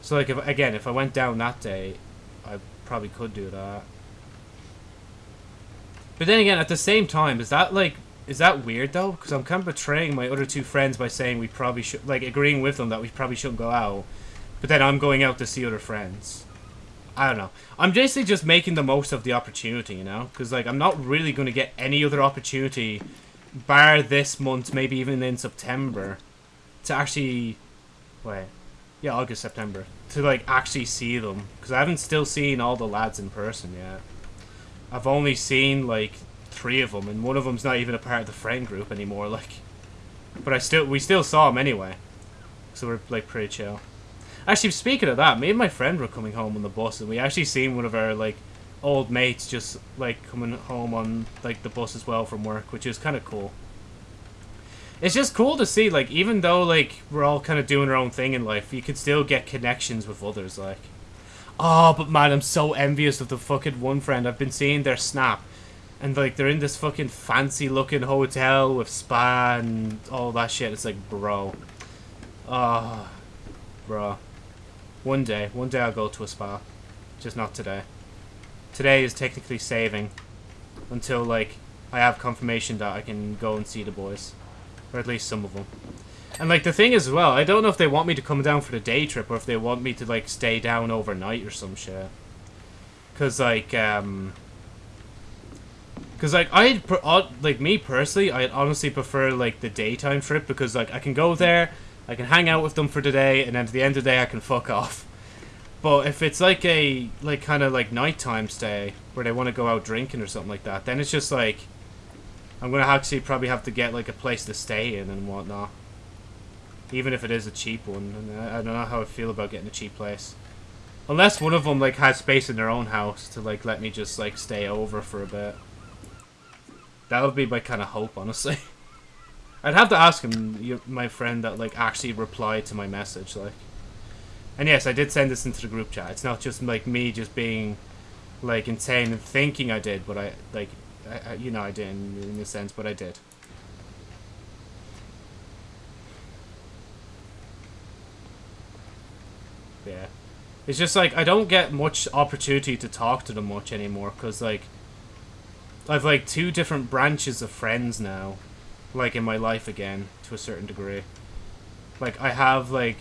So like, if again, if I went down that day, I probably could do that. But then again, at the same time, is that like is that weird though? Because I'm kind of betraying my other two friends by saying we probably should, like, agreeing with them that we probably shouldn't go out, but then I'm going out to see other friends. I don't know. I'm basically just making the most of the opportunity, you know? Because, like, I'm not really going to get any other opportunity, bar this month, maybe even in September, to actually... Wait. Yeah, August, September. To, like, actually see them. Because I haven't still seen all the lads in person yet. I've only seen, like, three of them, and one of them's not even a part of the friend group anymore, [LAUGHS] like... But I still, we still saw him anyway. So we're, like, pretty chill. Actually, speaking of that, me and my friend were coming home on the bus, and we actually seen one of our like old mates just like coming home on like the bus as well from work, which is kind of cool. It's just cool to see, like, even though like we're all kind of doing our own thing in life, you can still get connections with others, like. Oh, but man, I'm so envious of the fucking one friend. I've been seeing their snap, and like they're in this fucking fancy looking hotel with spa and all that shit. It's like, bro. Oh, bro. One day. One day I'll go to a spa. Just not today. Today is technically saving. Until, like, I have confirmation that I can go and see the boys. Or at least some of them. And, like, the thing is, as well, I don't know if they want me to come down for the day trip or if they want me to, like, stay down overnight or some shit. Because, like, um... Because, like, I'd... Like, me personally, I'd honestly prefer, like, the daytime trip because, like, I can go there... I can hang out with them for the day, and then at the end of the day, I can fuck off. But if it's like a, like, kind of like nighttime stay, where they want to go out drinking or something like that, then it's just like, I'm going to actually probably have to get, like, a place to stay in and whatnot. Even if it is a cheap one. And I don't know how I feel about getting a cheap place. Unless one of them, like, has space in their own house to, like, let me just, like, stay over for a bit. That would be my kind of hope, honestly. [LAUGHS] I'd have to ask him, my friend that like actually replied to my message, like. And yes, I did send this into the group chat. It's not just like me just being like insane and thinking I did, but I like, I, I, you know, I didn't in a sense, but I did. Yeah. It's just like I don't get much opportunity to talk to them much anymore because like I've like two different branches of friends now like in my life again to a certain degree. Like I have like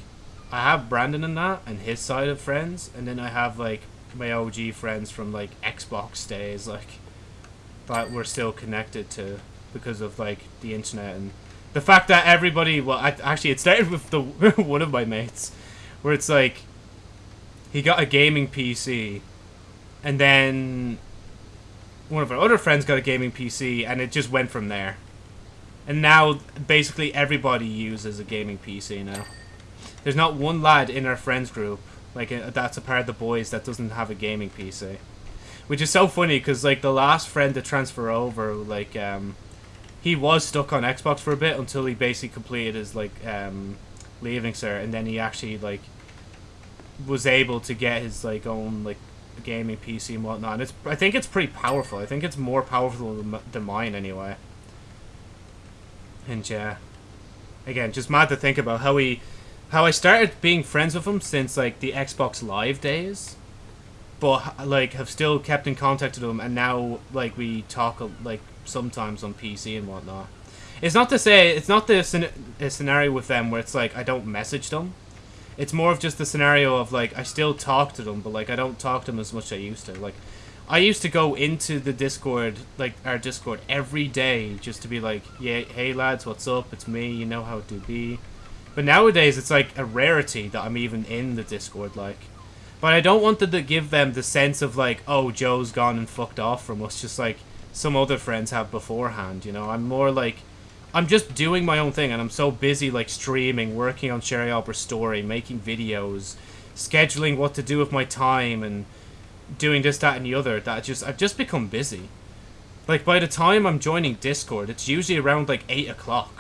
I have Brandon and that and his side of friends, and then I have like my OG friends from like Xbox days, like that we're still connected to because of like the internet and the fact that everybody. Well, I, actually, it started with the [LAUGHS] one of my mates, where it's like he got a gaming PC, and then one of our other friends got a gaming PC, and it just went from there. And now, basically, everybody uses a gaming PC now. There's not one lad in our friends group, like, uh, that's a part of the boys that doesn't have a gaming PC. Which is so funny, because, like, the last friend to transfer over, like, um, he was stuck on Xbox for a bit until he basically completed his, like, um, leaving cert, and then he actually, like, was able to get his, like, own, like, gaming PC and whatnot. And it's, I think it's pretty powerful. I think it's more powerful than, than mine, anyway. And yeah, again, just mad to think about how we, how I started being friends with him since like the Xbox Live days, but like have still kept in contact with him, and now like we talk like sometimes on PC and whatnot. It's not to say it's not the scenario with them where it's like I don't message them. It's more of just the scenario of like I still talk to them, but like I don't talk to them as much as I used to. Like I used to go into the Discord, like our Discord, every day just to be like, yeah, hey lads, what's up? It's me, you know how it do be. But nowadays, it's like a rarity that I'm even in the Discord, like. But I don't want to give them the sense of like, oh, Joe's gone and fucked off from us, just like some other friends have beforehand, you know? I'm more like, I'm just doing my own thing, and I'm so busy like streaming, working on Sherry Albert's story, making videos, scheduling what to do with my time, and doing this, that, and the other that I just I've just become busy. Like by the time I'm joining Discord, it's usually around like eight o'clock.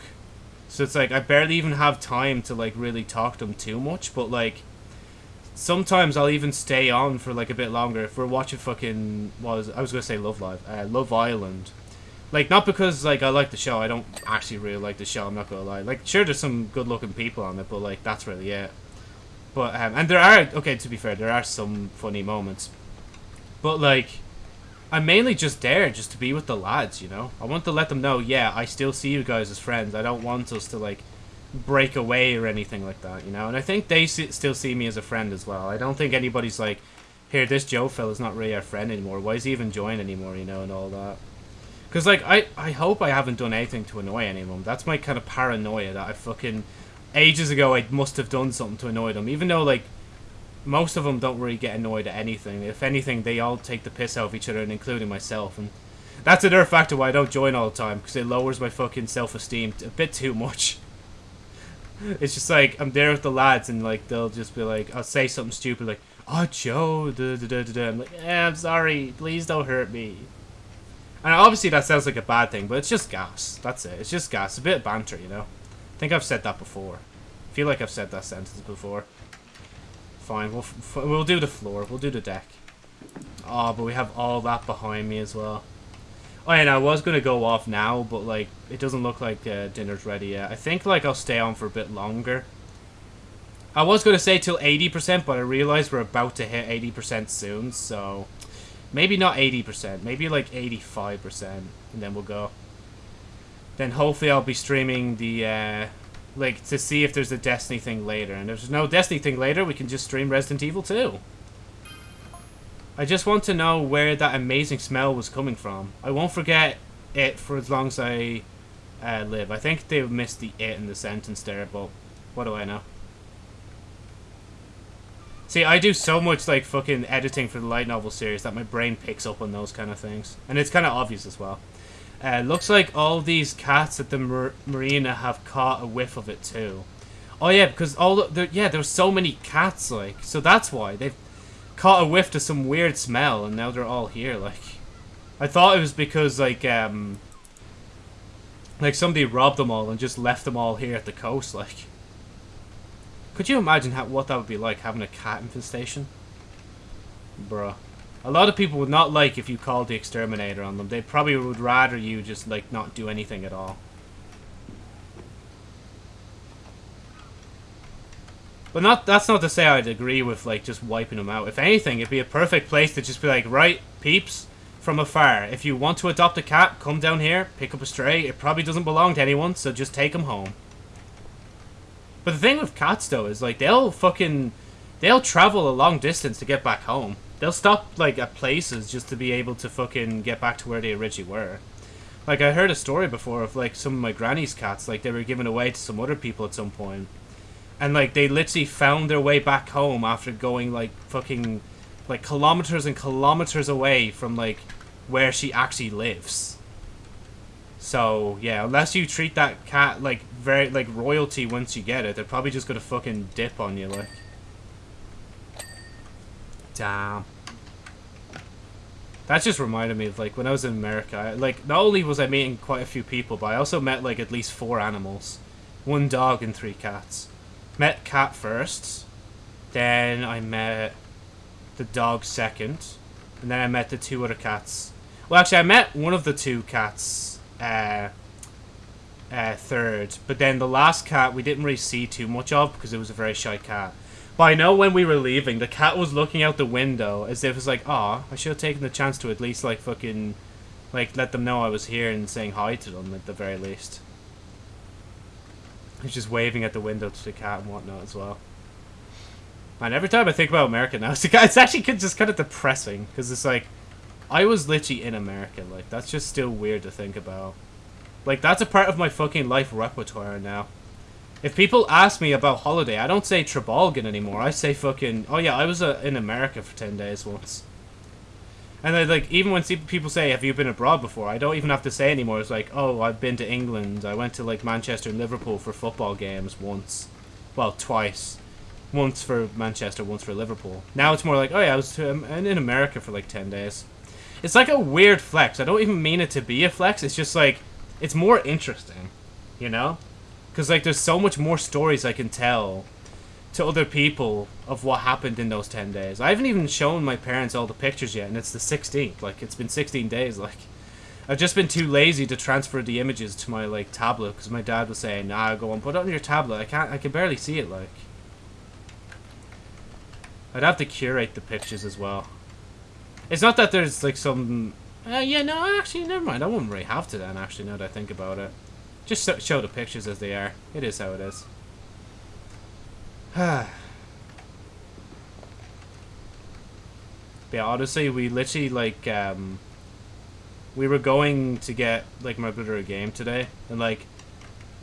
So it's like I barely even have time to like really talk to them too much. But like sometimes I'll even stay on for like a bit longer if we're watching fucking was I was gonna say Love Live, uh, Love Island. Like not because like I like the show. I don't actually really like the show. I'm not gonna lie. Like sure, there's some good looking people on it, but like that's really it. But um, and there are okay to be fair, there are some funny moments. But, like, I'm mainly just there just to be with the lads, you know? I want to let them know, yeah, I still see you guys as friends. I don't want us to, like, break away or anything like that, you know? And I think they see, still see me as a friend as well. I don't think anybody's, like, here, this Joe fella's not really our friend anymore. Why is he even join anymore, you know, and all that. Because, like, I, I hope I haven't done anything to annoy anyone. That's my kind of paranoia that I fucking... Ages ago, I must have done something to annoy them. Even though, like, most of them don't really get annoyed at anything. If anything, they all take the piss out of each other, and including myself. And that's another factor why I don't join all the time, because it lowers my fucking self-esteem a bit too much. [LAUGHS] It's just like, I'm there with the lads, and, like, they'll just be like, I'll say something stupid, like, Oh, Joe, da, da, da, da. I'm like, eh, I'm sorry, please don't hurt me. And obviously that sounds like a bad thing, but it's just gas. That's it. It's just gas. A bit of banter, you know? I think I've said that before. I feel like I've said that sentence before. Fine, we'll, we'll do the floor. We'll do the deck. Oh, but we have all that behind me as well. Oh, yeah, I was going to go off now, but, like, it doesn't look like uh, dinner's ready yet. I think, like, I'll stay on for a bit longer. I was going to say till 80%, but I realized we're about to hit 80% soon, so... Maybe not 80%, maybe like 85%, and then we'll go. Then hopefully I'll be streaming the, uh, like, to see if there's a Destiny thing later. And if there's no Destiny thing later, we can just stream Resident Evil 2. I just want to know where that amazing smell was coming from. I won't forget it for as long as I uh, live. I think they missed the it in the sentence there, but what do I know? See, I do so much, like, fucking editing for the light novel series that my brain picks up on those kind of things. And it's kind of obvious as well. Uh, looks like all these cats at the mar marina have caught a whiff of it, too. Oh, yeah, because all the... Yeah, there's so many cats, like. So that's why. They've caught a whiff to some weird smell, and now they're all here, like. I thought it was because, like, um... Like, somebody robbed them all and just left them all here at the coast, like. Could you imagine how, what that would be like, having a cat infestation? Bruh. A lot of people would not like if you called the exterminator on them. They probably would rather you just, like, not do anything at all. But not that's not to say I'd agree with, like, just wiping them out. If anything, it'd be a perfect place to just be like, right, peeps, from afar. If you want to adopt a cat, come down here, pick up a stray. It probably doesn't belong to anyone, so just take them home. But the thing with cats, though, is, like, they'll fucking... They'll travel a long distance to get back home. They'll stop, like, at places just to be able to fucking get back to where they originally were. Like, I heard a story before of, like, some of my granny's cats. Like, they were given away to some other people at some point. And, like, they literally found their way back home after going, like, fucking... Like, kilometers and kilometers away from, like, where she actually lives. So, yeah, unless you treat that cat like very like royalty once you get it, they're probably just gonna fucking dip on you like. Damn. That just reminded me of like when I was in America. I, like not only was I meeting quite a few people, but I also met like at least four animals, one dog and three cats. Met cat first, then I met the dog second, and then I met the two other cats. Well, actually, I met one of the two cats uh, uh, third. But then the last cat we didn't really see too much of because it was a very shy cat. But I know when we were leaving, the cat was looking out the window as if it's like, "Ah, I should have taken the chance to at least like fucking, like let them know I was here and saying hi to them at the very least." He's just waving at the window to the cat and whatnot as well. And every time I think about America now, [LAUGHS] it's actually just kind of depressing because it's like I was literally in America. Like, that's just still weird to think about. Like, that's a part of my fucking life repertoire now. If people ask me about holiday, I don't say Trabolgan anymore. I say fucking... Oh, yeah, I was uh, in America for 10 days once. And, then, like, even when people say, have you been abroad before? I don't even have to say anymore. It's like, oh, I've been to England. I went to, like, Manchester and Liverpool for football games once. Well, twice. Once for Manchester, once for Liverpool. Now it's more like, oh, yeah, I was to, um, in America for, like, 10 days. It's like a weird flex. I don't even mean it to be a flex. It's just like, it's more interesting, you know? Because like there's so much more stories I can tell to other people of what happened in those 10 days. I haven't even shown my parents all the pictures yet, and it's the 16th. Like, it's been 16 days, like... I've just been too lazy to transfer the images to my, like, tablet, because my dad was saying, nah, go on, put it on your tablet. I can't, I can barely see it, like... I'd have to curate the pictures as well. It's not that there's like some... Uh, yeah, no, actually, never mind. I wouldn't really have to then, actually, now that I think about it. Just show the pictures as they are. It is how it is. [SIGHS] But yeah, honestly, we literally like um, we were going to get like my brother a game today, and like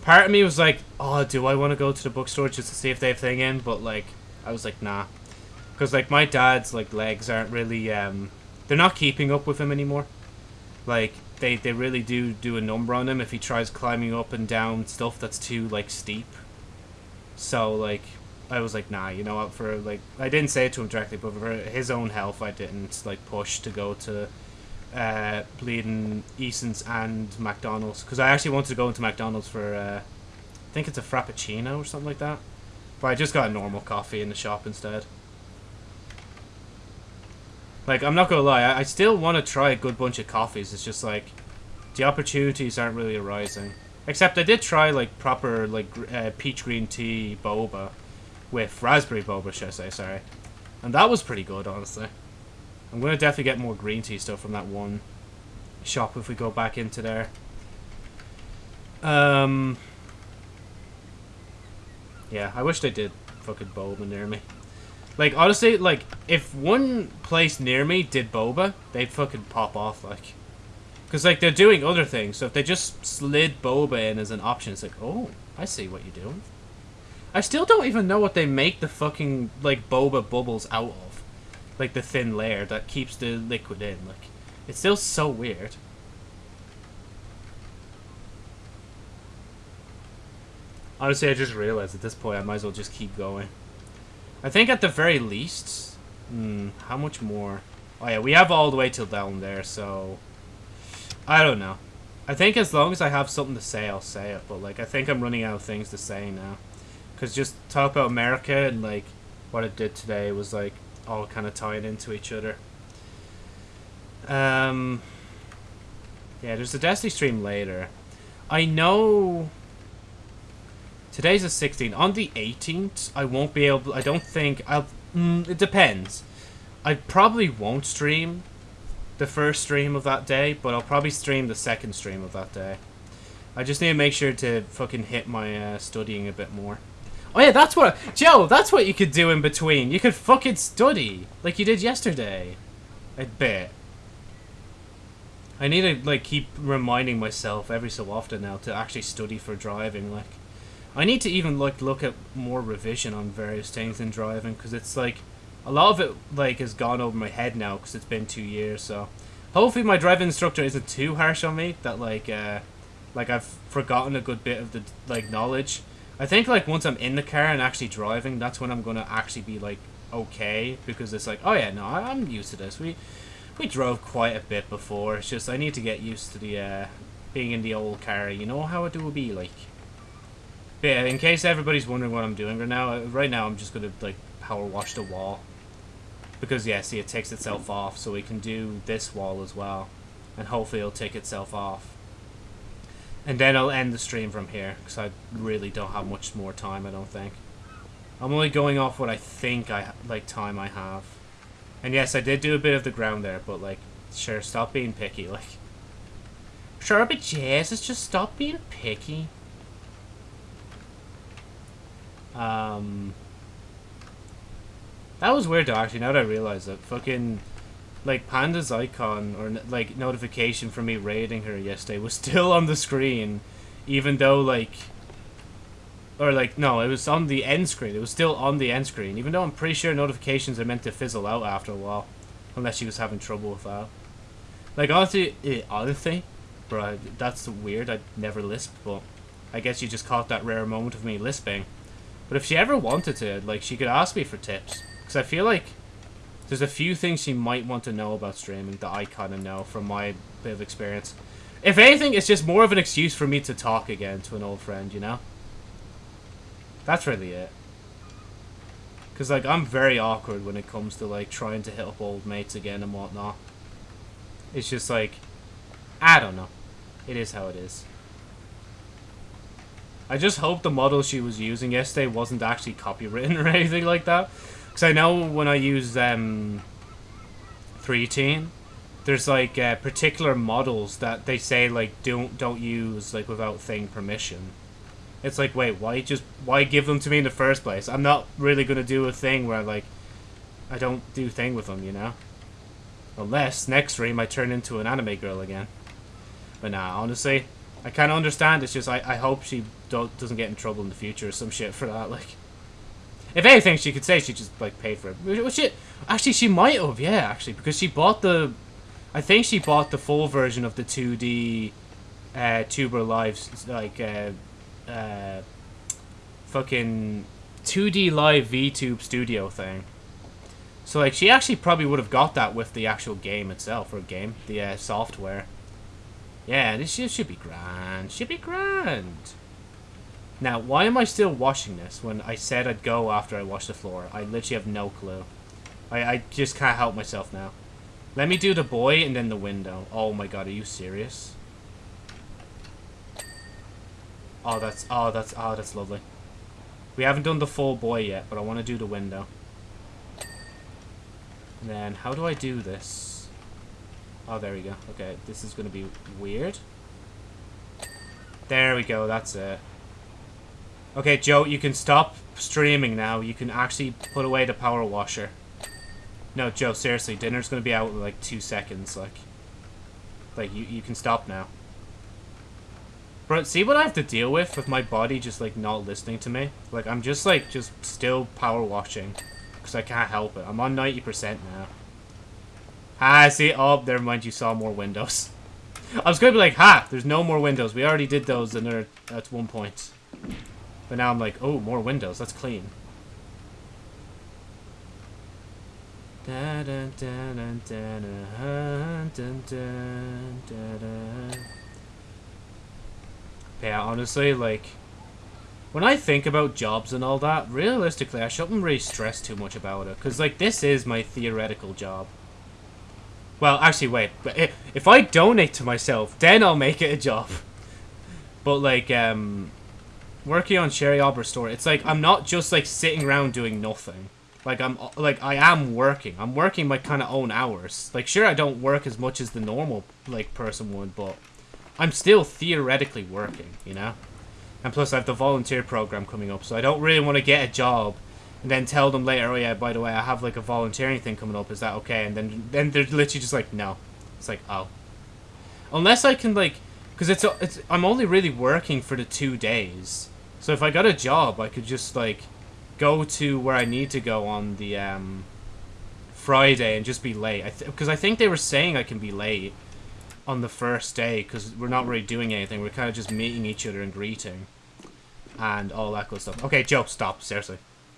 part of me was like, oh, do I want to go to the bookstore just to see if they have thing in? But like, I was like, nah, because like my dad's like legs aren't really um, they're not keeping up with him anymore. Like they they really do do a number on him if he tries climbing up and down stuff that's too like steep. So like I was like, nah, you know what? For like, I didn't say it to him directly, but for his own health, I didn't like push to go to uh, bleeding Eason's and McDonald's because I actually wanted to go into McDonald's for uh, I think it's a frappuccino or something like that. But I just got a normal coffee in the shop instead. Like, I'm not gonna lie, I, I still want to try a good bunch of coffees. It's just like the opportunities aren't really arising. Except I did try like proper like uh, peach green tea boba with raspberry boba, should I say, sorry. And that was pretty good, honestly. I'm to definitely get more green tea stuff from that one shop if we go back into there. Um, yeah, I wish they did fucking boba near me. Like, honestly, like, if one place near me did boba, they'd fucking pop off, like. Because, like, they're doing other things, so if they just slid boba in as an option, it's like, oh, I see what you're doing. I still don't even know what they make the fucking, like, boba bubbles out of. Like, the thin layer that keeps the liquid in. Like, it's still so weird. Honestly, I just realized at this point I might as well just keep going. I think at the very least... Hmm, how much more? Oh yeah, we have all the way till down there, so... I don't know. I think as long as I have something to say, I'll say it. But, like, I think I'm running out of things to say now. Because just talk about America and like what it did today was like all kind of tying into each other. Um, yeah, there's a Destiny stream later. I know today's the 16th. On the 18th, I won't be able. I don't think I'll. Mm, it depends. I probably won't stream the first stream of that day, but I'll probably stream the second stream of that day. I just need to make sure to fucking hit my uh, studying a bit more. Oh yeah, that's what Joe. That's what you could do in between. You could fucking study like you did yesterday. I bet. I need to like keep reminding myself every so often now to actually study for driving. Like, I need to even like look at more revision on various things in driving because it's like a lot of it like has gone over my head now because it's been two years. So hopefully my driving instructor isn't too harsh on me that like uh like I've forgotten a good bit of the like knowledge I think like once I'm in the car and actually driving, that's when I'm gonna actually be like okay because it's like oh yeah no I'm used to this. We we drove quite a bit before. It's just I need to get used to the uh, being in the old car. You know how it will be like. But yeah, in case everybody's wondering what I'm doing right now, uh, right now I'm just gonna like power wash the wall because yeah, see it takes itself off, so we can do this wall as well, and hopefully it'll take itself off. And then I'll end the stream from here, because I really don't have much more time, I don't think. I'm only going off what I think I like time I have. And yes, I did do a bit of the ground there, but like, sure, stop being picky, [LAUGHS] like. Sure, but Jesus, just stop being picky. Um, that was weird though, actually, now that I realize it. Fucking like Panda's icon or like notification for me raiding her yesterday was [LAUGHS] still on the screen, even though like, or like no, it was on the end screen. It was still on the end screen, even though I'm pretty sure notifications are meant to fizzle out after a while, unless she was having trouble with that. Like honestly, eh, honestly, bro, that's weird. I never lisp, but I guess you just caught that rare moment of me lisping. But if she ever wanted to, like, she could ask me for tips, because I feel like there's a few things she might want to know about streaming that I kind of know from my bit of experience. If anything, it's just more of an excuse for me to talk again to an old friend, you know? That's really it. Because, like, I'm very awkward when it comes to, like, trying to hit up old mates again and whatnot. It's just, like, I don't know. It is how it is. I just hope the model she was using yesterday wasn't actually copywritten [LAUGHS] or anything like that. Because I know when I use um, 3tene, there's like uh, particular models that they say like don't don't use like without thing permission. It's like wait why just why give them to me in the first place? I'm not really gonna do a thing where like I don't do thing with them, you know. Unless next stream I turn into an anime girl again. But nah, honestly, I kind of understand. It's just I, I hope she doesn't get in trouble in the future or some shit for that. Like, if anything, she could say she just like paid for it. Which it actually she might have, yeah, actually, because she bought the, I think she bought the full version of the 2D, uh, Tuber Lives like, uh, uh, fucking 2D Live VTube Studio thing. So like she actually probably would have got that with the actual game itself or game, the uh, software. Yeah, this should, should be grand. Should be grand. Now, why am I still washing this when I said I'd go after I wash the floor? I literally have no clue. I, I just can't help myself now. Let me do the boy and then the window. Oh my god, are you serious? Oh, that's, oh, that's, oh, that's lovely. We haven't done the full boy yet, but I want to do the window. And then, how do I do this? Oh, there we go. Okay, this is going to be weird. There we go, that's it. Okay, Joe, you can stop streaming now. You can actually put away the power washer. No, Joe, seriously, dinner's gonna be out in like two seconds, like. Like, you, you can stop now. Bro, see what I have to deal with with my body just, like, not listening to me? Like, I'm just, like, just still power washing. Because I can't help it. I'm on 90% now. Ah, see? Oh, never mind, you saw more windows. [LAUGHS] I was gonna be like, ha, there's no more windows. We already did those in there at one point. But now I'm like, oh, more windows. That's clean. Yeah, honestly, like, when I think about jobs and all that, realistically, I shouldn't really stress too much about it. Because, like, this is my theoretical job. Well, actually, wait. But If I donate to myself, then I'll make it a job. [LAUGHS] But, like, um, working on Sherry Arbor store, it's like I'm not just like sitting around doing nothing. Like I'm uh, like I am working. I'm working my kind of own hours. Like sure I don't work as much as the normal like person would, but I'm still theoretically working, you know? And plus I have the volunteer program coming up, so I don't really want to get a job and then tell them later, oh yeah, by the way, I have like a volunteering thing coming up, is that okay? And then then they're literally just like, no. It's like, oh. Unless I can like, because it's, uh, it's, I'm only really working for the two days. So if I got a job, I could just, like, go to where I need to go on the, um, Friday and just be late. Because I, th I think they were saying I can be late on the first day because we're not really doing anything. We're kind of just meeting each other and greeting and all that good stuff. Okay, Joe, stop. Seriously.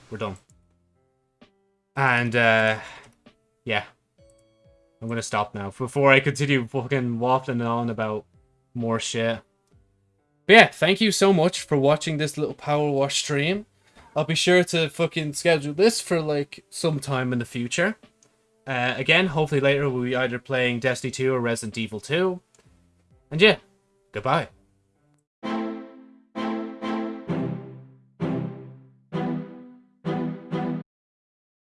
We're done. And, uh, yeah. I'm gonna stop now before I continue fucking waffling on about more shit. But yeah, thank you so much for watching this little power wash stream. I'll be sure to fucking schedule this for like some time in the future. Uh, again, hopefully later we'll be either playing Destiny 2 or Resident Evil 2. And yeah, goodbye.